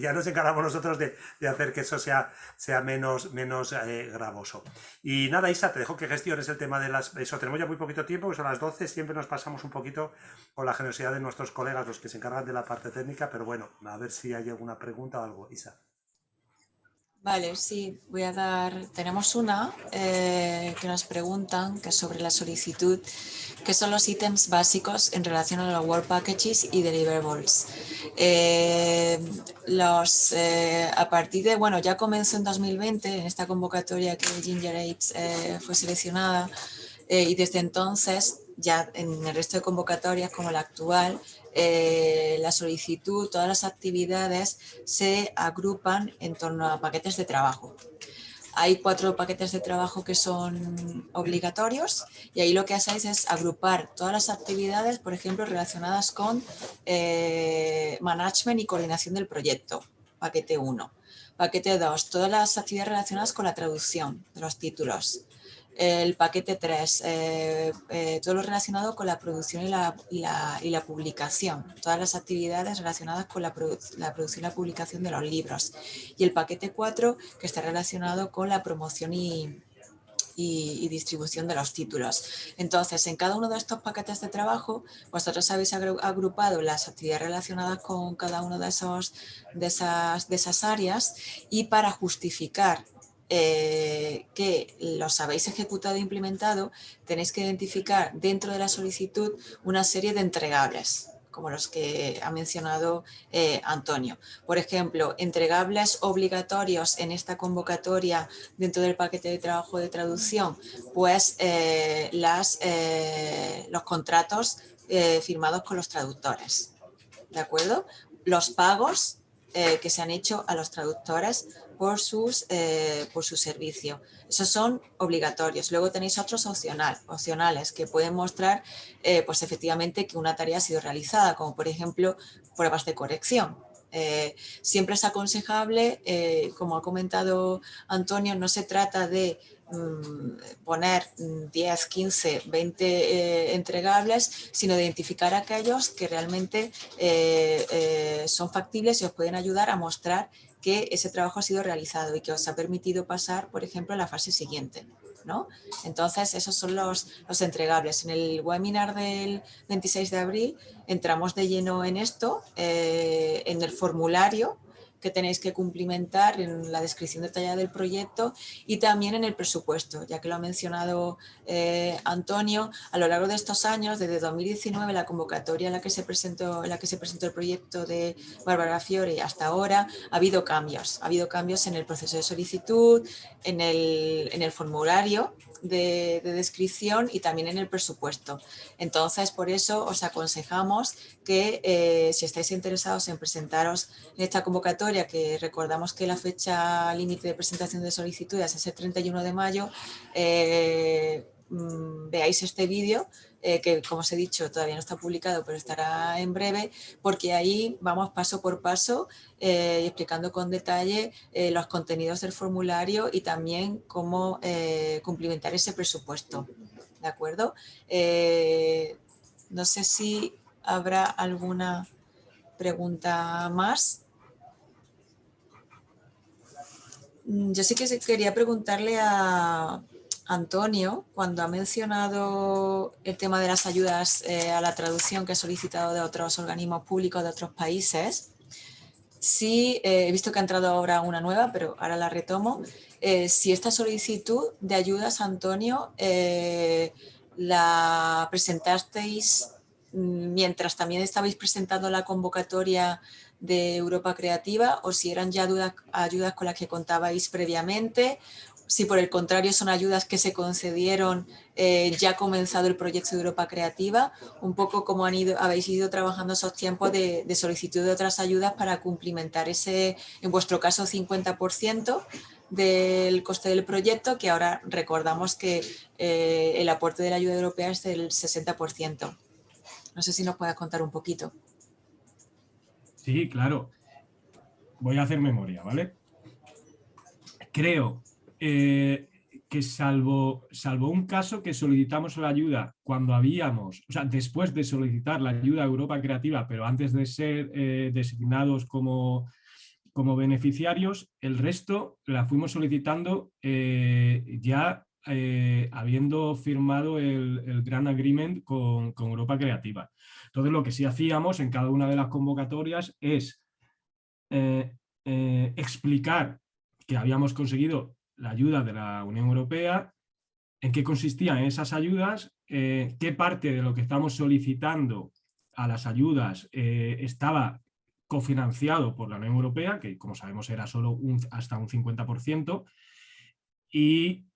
S1: ya nos encargamos nosotros de, hacer que eso sea, sea menos, menos eh, gravoso. Y nada, Isa, te dejo que gestiones el tema de las... Eso, tenemos ya muy poquito tiempo, que son las 12, siempre nos pasamos un poquito con la generosidad de nuestros colegas, los que se encargan de la parte técnica, pero bueno, a ver si hay alguna pregunta o algo, Isa.
S3: Vale, sí, voy a dar, tenemos una eh, que nos preguntan, que es sobre la solicitud, que son los ítems básicos en relación a los Work Packages y Deliverables. Eh, los, eh, a partir de, bueno, ya comenzó en 2020, en esta convocatoria que Ginger Apes fue seleccionada, y desde entonces, ya en el resto de convocatorias como la actual, eh, la solicitud, todas las actividades se agrupan en torno a paquetes de trabajo. Hay cuatro paquetes de trabajo que son obligatorios y ahí lo que hacéis es agrupar todas las actividades, por ejemplo, relacionadas con eh, management y coordinación del proyecto, paquete 1. Paquete 2, todas las actividades relacionadas con la traducción de los títulos el paquete 3, eh, eh, todo lo relacionado con la producción y la, y, la, publicación, todas las actividades relacionadas con la, producción y la publicación de los libros. Y el paquete 4, que está relacionado con la promoción y, y, distribución de los títulos. Entonces, en cada uno de estos paquetes de trabajo, vosotros habéis agrupado las actividades relacionadas con cada una de, esos, de, esas, de esas áreas y para justificar eh, que los habéis ejecutado e implementado, tenéis que identificar dentro de la solicitud una serie de entregables como los que ha mencionado eh, Antonio. Por ejemplo, entregables obligatorios en esta convocatoria dentro del paquete de trabajo de traducción, pues eh, las, los contratos firmados con los traductores. ¿De acuerdo? Los pagos que se han hecho a los traductores por, sus, eh, por su servicio. Esos son obligatorios. Luego tenéis otros opcional, opcionales que pueden mostrar eh, pues efectivamente que una tarea ha sido realizada, como por ejemplo pruebas de corrección. Eh, siempre es aconsejable, como ha comentado Antonio, no se trata de mm, poner 10, 15, 20 entregables, sino de identificar aquellos que realmente son factibles y os pueden ayudar a mostrar que ese trabajo ha sido realizado y que os ha permitido pasar, por ejemplo, a la fase siguiente. ¿no? Entonces, esos son los, los entregables. En el webinar del 26 de abril entramos de lleno en esto, eh, en el formulario que tenéis que cumplimentar en la descripción detallada del proyecto y también en el presupuesto, ya que lo ha mencionado eh, Antonio, a lo largo de estos años, desde 2019, la convocatoria en la que se presentó, en la que se presentó el proyecto de Bárbara Fiore hasta ahora, ha habido cambios, ha habido cambios en el proceso de solicitud, en el, en el formulario de, descripción y también en el presupuesto. Entonces, por eso os aconsejamos que eh, si estáis interesados en presentaros en esta convocatoria, que recordamos que la fecha límite de presentación de solicitudes es el 31 de mayo, eh, mm, veáis este vídeo eh, que como os he dicho todavía no está publicado pero estará en breve porque ahí vamos paso por paso eh, explicando con detalle eh, los contenidos del formulario y también cómo cumplimentar ese presupuesto. ¿De acuerdo? no sé si habrá alguna pregunta más. Mm, yo sí que quería preguntarle a, Antonio, cuando ha mencionado el tema de las ayudas eh, a la traducción que ha solicitado de otros organismos públicos de otros países, sí, eh, he visto que ha entrado ahora una nueva, pero ahora la retomo. Eh, si esta solicitud de ayudas, Antonio, la presentasteis mientras también estabais presentando la convocatoria de Europa Creativa o si eran ya ayudas con las que contabais previamente si por el contrario son ayudas que se concedieron eh, ya comenzado el proyecto de Europa Creativa, un poco como han ido, habéis ido trabajando esos tiempos de, solicitud de otras ayudas para cumplimentar ese, en vuestro caso, 50% del coste del proyecto, que ahora recordamos que eh, el aporte de la ayuda europea es del 60%. No sé si nos puedes contar un poquito.
S5: Sí, claro. Voy a hacer memoria, ¿vale? Creo eh, que salvo, salvo un caso que solicitamos la ayuda cuando habíamos, o sea, después de solicitar la ayuda a Europa Creativa, pero antes de ser eh, designados como, como beneficiarios, el resto la fuimos solicitando eh, ya habiendo firmado el, el Gran Agreement con, con, Europa Creativa. Entonces lo que sí hacíamos en cada una de las convocatorias es explicar que habíamos conseguido la ayuda de la Unión Europea, en qué consistían esas ayudas, eh, qué parte de lo que estamos solicitando a las ayudas eh, estaba cofinanciado por la Unión Europea, que como sabemos era solo hasta un 50%, y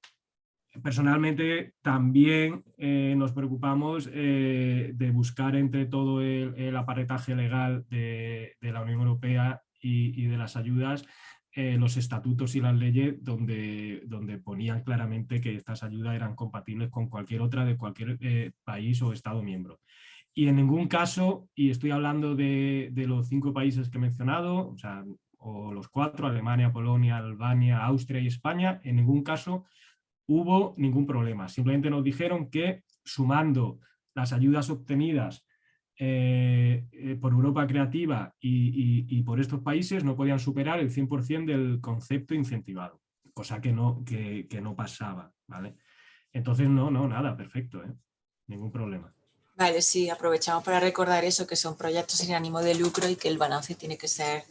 S5: personalmente también eh, nos preocupamos de buscar entre todo el, aparetaje legal de, la Unión Europea y de las ayudas eh, los estatutos y las leyes donde, donde ponían claramente que estas ayudas eran compatibles con cualquier otra de cualquier eh, país o Estado miembro. Y en ningún caso, y estoy hablando de, de, los cinco países que he mencionado, o, los cuatro, Alemania, Polonia, Albania, Austria y España, en ningún caso hubo ningún problema. Simplemente nos dijeron que sumando las ayudas obtenidas eh, eh, por Europa Creativa y, por estos países no podían superar el 100% del concepto incentivado, cosa que no, que, no pasaba, ¿vale? Entonces, no, no, nada, perfecto, ¿eh? ningún problema.
S3: Vale, sí, aprovechamos para recordar eso, que son proyectos sin ánimo de lucro y que el balance tiene que ser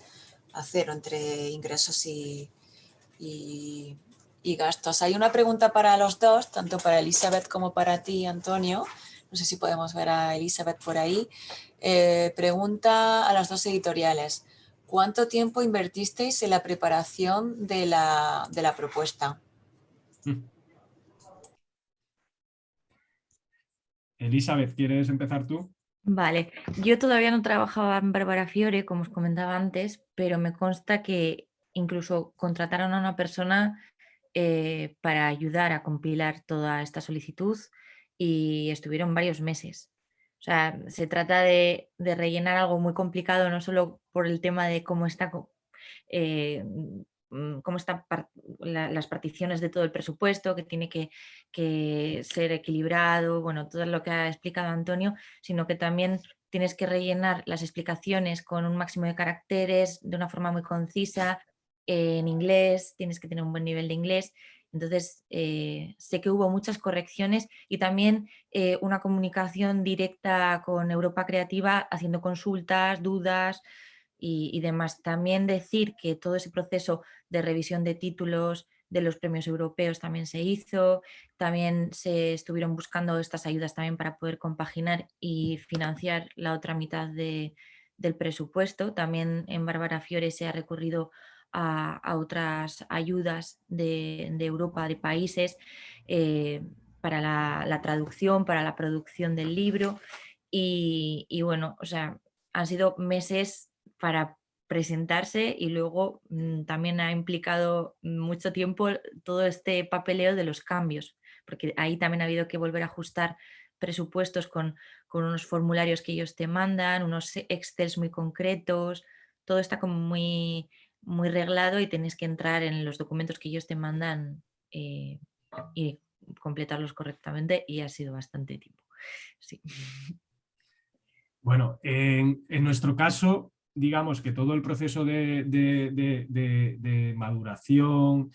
S3: a cero entre ingresos y, y gastos. Hay una pregunta para los dos, tanto para Elizabeth como para ti, Antonio. No sé si podemos ver a Elizabeth por ahí. Eh, pregunta a las dos editoriales. ¿Cuánto tiempo invertisteis en la preparación de la, de la propuesta?
S5: Elizabeth, ¿quieres empezar tú?
S4: Vale, yo todavía no trabajaba en Bárbara Fiore, como os comentaba antes, pero me consta que incluso contrataron a una persona eh, para ayudar a compilar toda esta solicitud y estuvieron varios meses. O sea, se trata de, rellenar algo muy complicado, no solo por el tema de cómo está eh, Mm, cómo están las particiones de todo el presupuesto, que tiene que, ser equilibrado, bueno, todo lo que ha explicado Antonio, sino que también tienes que rellenar las explicaciones con un máximo de caracteres de una forma muy concisa, en inglés, tienes que tener un buen nivel de inglés. Entonces, eh, sé que hubo muchas correcciones y también eh, una comunicación directa con Europa Creativa, haciendo consultas, dudas, y, demás. También decir que todo ese proceso de revisión de títulos de los premios europeos también se hizo, también se estuvieron buscando estas ayudas también para poder compaginar y financiar la otra mitad del presupuesto. También en Bárbara Fiore se ha recurrido a, otras ayudas de, Europa, de países, eh, para la, traducción, para la producción del libro. Y, bueno, o sea, han sido meses para presentarse y luego mm, también ha implicado mucho tiempo todo este papeleo de los cambios, porque ahí también ha habido que volver a ajustar presupuestos con, unos formularios que ellos te mandan, unos excels muy concretos, todo está como muy, muy reglado y tienes que entrar en los documentos que ellos te mandan eh, y completarlos correctamente y ha sido bastante tiempo.
S5: Bueno, en, nuestro caso, digamos que todo el proceso de, maduración,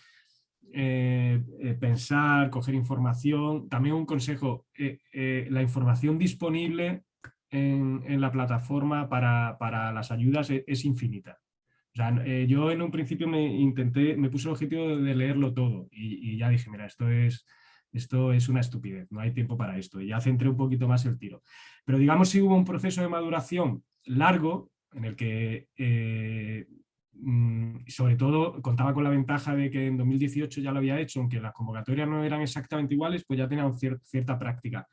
S5: eh, eh, pensar, coger información, también un consejo, la información disponible en, la plataforma para, las ayudas es, infinita. Yo en un principio me intenté, me puse el objetivo de leerlo todo y, ya dije, mira, esto es, esto es una estupidez, no hay tiempo para esto, y ya centré un poquito más el tiro. Pero digamos si hubo un proceso de maduración largo, en el que eh, mm, sobre todo contaba con la ventaja de que en 2018 ya lo había hecho, aunque las convocatorias no eran exactamente iguales, pues ya tenía cierta práctica.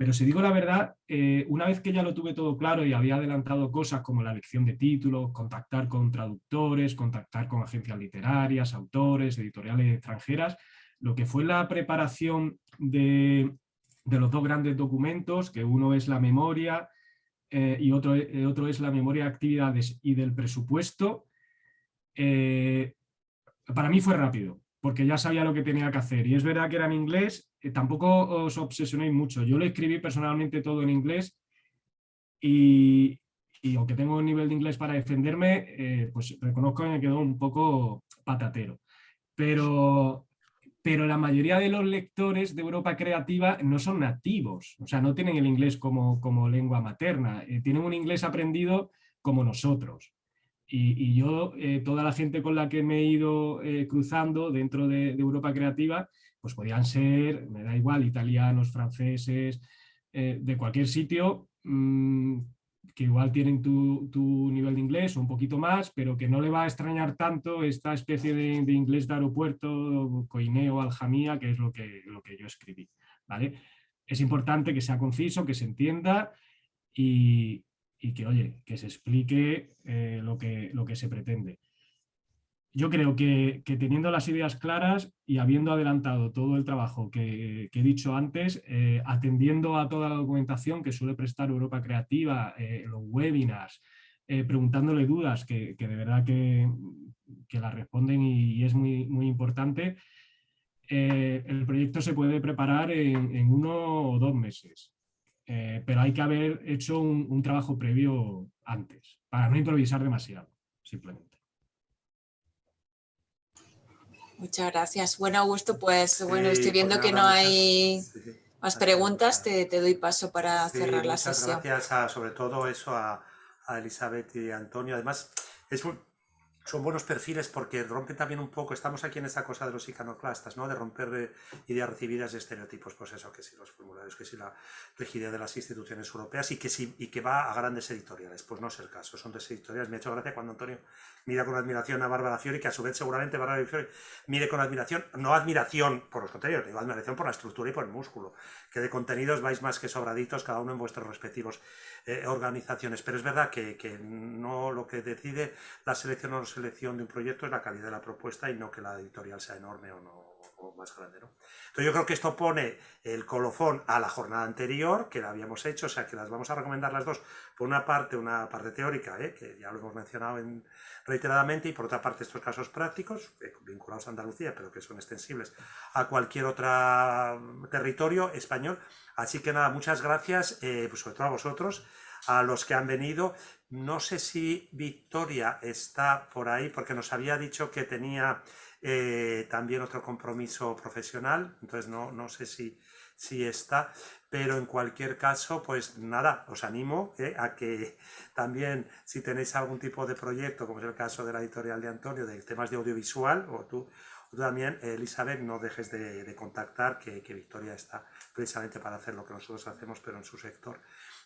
S5: Pero si digo la verdad, eh, una vez que ya lo tuve todo claro y había adelantado cosas como la elección de títulos, contactar con traductores, contactar con agencias literarias, autores, editoriales extranjeras, lo que fue la preparación de, de los dos grandes documentos, que uno es la memoria eh, y otro, eh, otro, es la memoria de actividades y del presupuesto, para mí fue rápido, porque ya sabía lo que tenía que hacer. Y es verdad que era en inglés, tampoco os obsesionéis mucho. Yo lo escribí personalmente todo en inglés y, aunque tengo un nivel de inglés para defenderme, pues reconozco que me quedó un poco patatero. Pero pero la mayoría de los lectores de Europa Creativa no son nativos, o sea, no tienen el inglés como, como lengua materna, eh, tienen un inglés aprendido como nosotros. Y, yo, eh, toda la gente con la que me he ido eh, cruzando dentro de, Europa Creativa, pues podían ser, me da igual, italianos, franceses, de cualquier sitio, mm, que igual tienen tu, nivel de inglés o un poquito más, pero que no le va a extrañar tanto esta especie de, inglés de aeropuerto, coineo, aljamía, que es lo que, lo que yo escribí. ¿vale? Es importante que sea conciso, que se entienda y, que, oye, que se explique eh, lo, que, lo que se pretende yo creo que, teniendo las ideas claras y habiendo adelantado todo el trabajo que, he dicho antes, eh, atendiendo a toda la documentación que suele prestar Europa Creativa, eh, los webinars, eh, preguntándole dudas que, de verdad que, la responden y, es muy, muy importante, el proyecto se puede preparar en, uno o dos meses. pero hay que haber hecho un trabajo previo antes, para no improvisar demasiado, simplemente.
S3: Muchas gracias. Bueno, Augusto, pues bueno, estoy viendo pues que no hay más preguntas. Te, doy paso para cerrar la sesión.
S1: Gracias sobre todo eso a, Elizabeth y Antonio. Además, es son buenos perfiles porque rompen también un poco, estamos aquí en esa cosa de los iconoclastas, ¿no? de romper eh, ideas recibidas de estereotipos, pues eso, que si los formularios, que si la rigidez de las instituciones europeas y que, si, y que va a grandes editoriales, pues no es el caso, son de editoriales, me ha hecho gracia cuando Antonio mira con admiración a Bárbara Fiori, que a su vez seguramente Bárbara Fiori mire con admiración, no admiración por los contenidos, digo admiración por la estructura y por el músculo, que de contenidos vais más que sobraditos cada uno en vuestros respectivos eh, organizaciones, pero es verdad que, que, no lo que decide la selección o no selección de un proyecto es la calidad de la propuesta y no que la editorial sea enorme o no más grande. ¿no? Entonces yo creo que esto pone el colofón a la jornada anterior, que la habíamos hecho, o sea que las vamos a recomendar las dos, por una parte una parte teórica, ¿eh? que ya lo hemos mencionado en, reiteradamente, y por otra parte estos casos prácticos, eh, vinculados a Andalucía, pero que son extensibles a cualquier otro territorio español. Así que nada, muchas gracias, eh, pues sobre todo a vosotros, a los que han venido. No sé si Victoria está por ahí, porque nos había dicho que tenía eh, también otro compromiso profesional, entonces no, no sé si, si está, pero en cualquier caso, pues nada, os animo eh, a que también si tenéis algún tipo de proyecto, como es el caso de la editorial de Antonio, de temas de audiovisual, o tú, también, Elizabeth, no dejes de, contactar, que Victoria está precisamente para hacer lo que nosotros hacemos, pero en su sector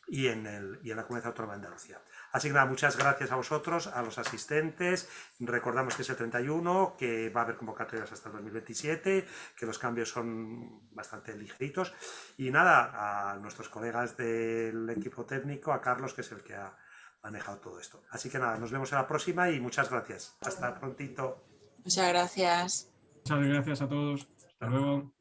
S1: y en, el, y en la Comunidad Autónoma de Andalucía. Así que nada, muchas gracias a vosotros, a los asistentes. Recordamos que es el 31, que va a haber convocatorias hasta el 2027, que los cambios son bastante ligeritos. Y nada, a nuestros colegas del equipo técnico, a Carlos, que es el que ha manejado todo esto. Así que nada, nos vemos en la próxima y muchas gracias. Hasta prontito.
S3: Muchas gracias.
S5: Muchas gracias a todos. Hasta luego.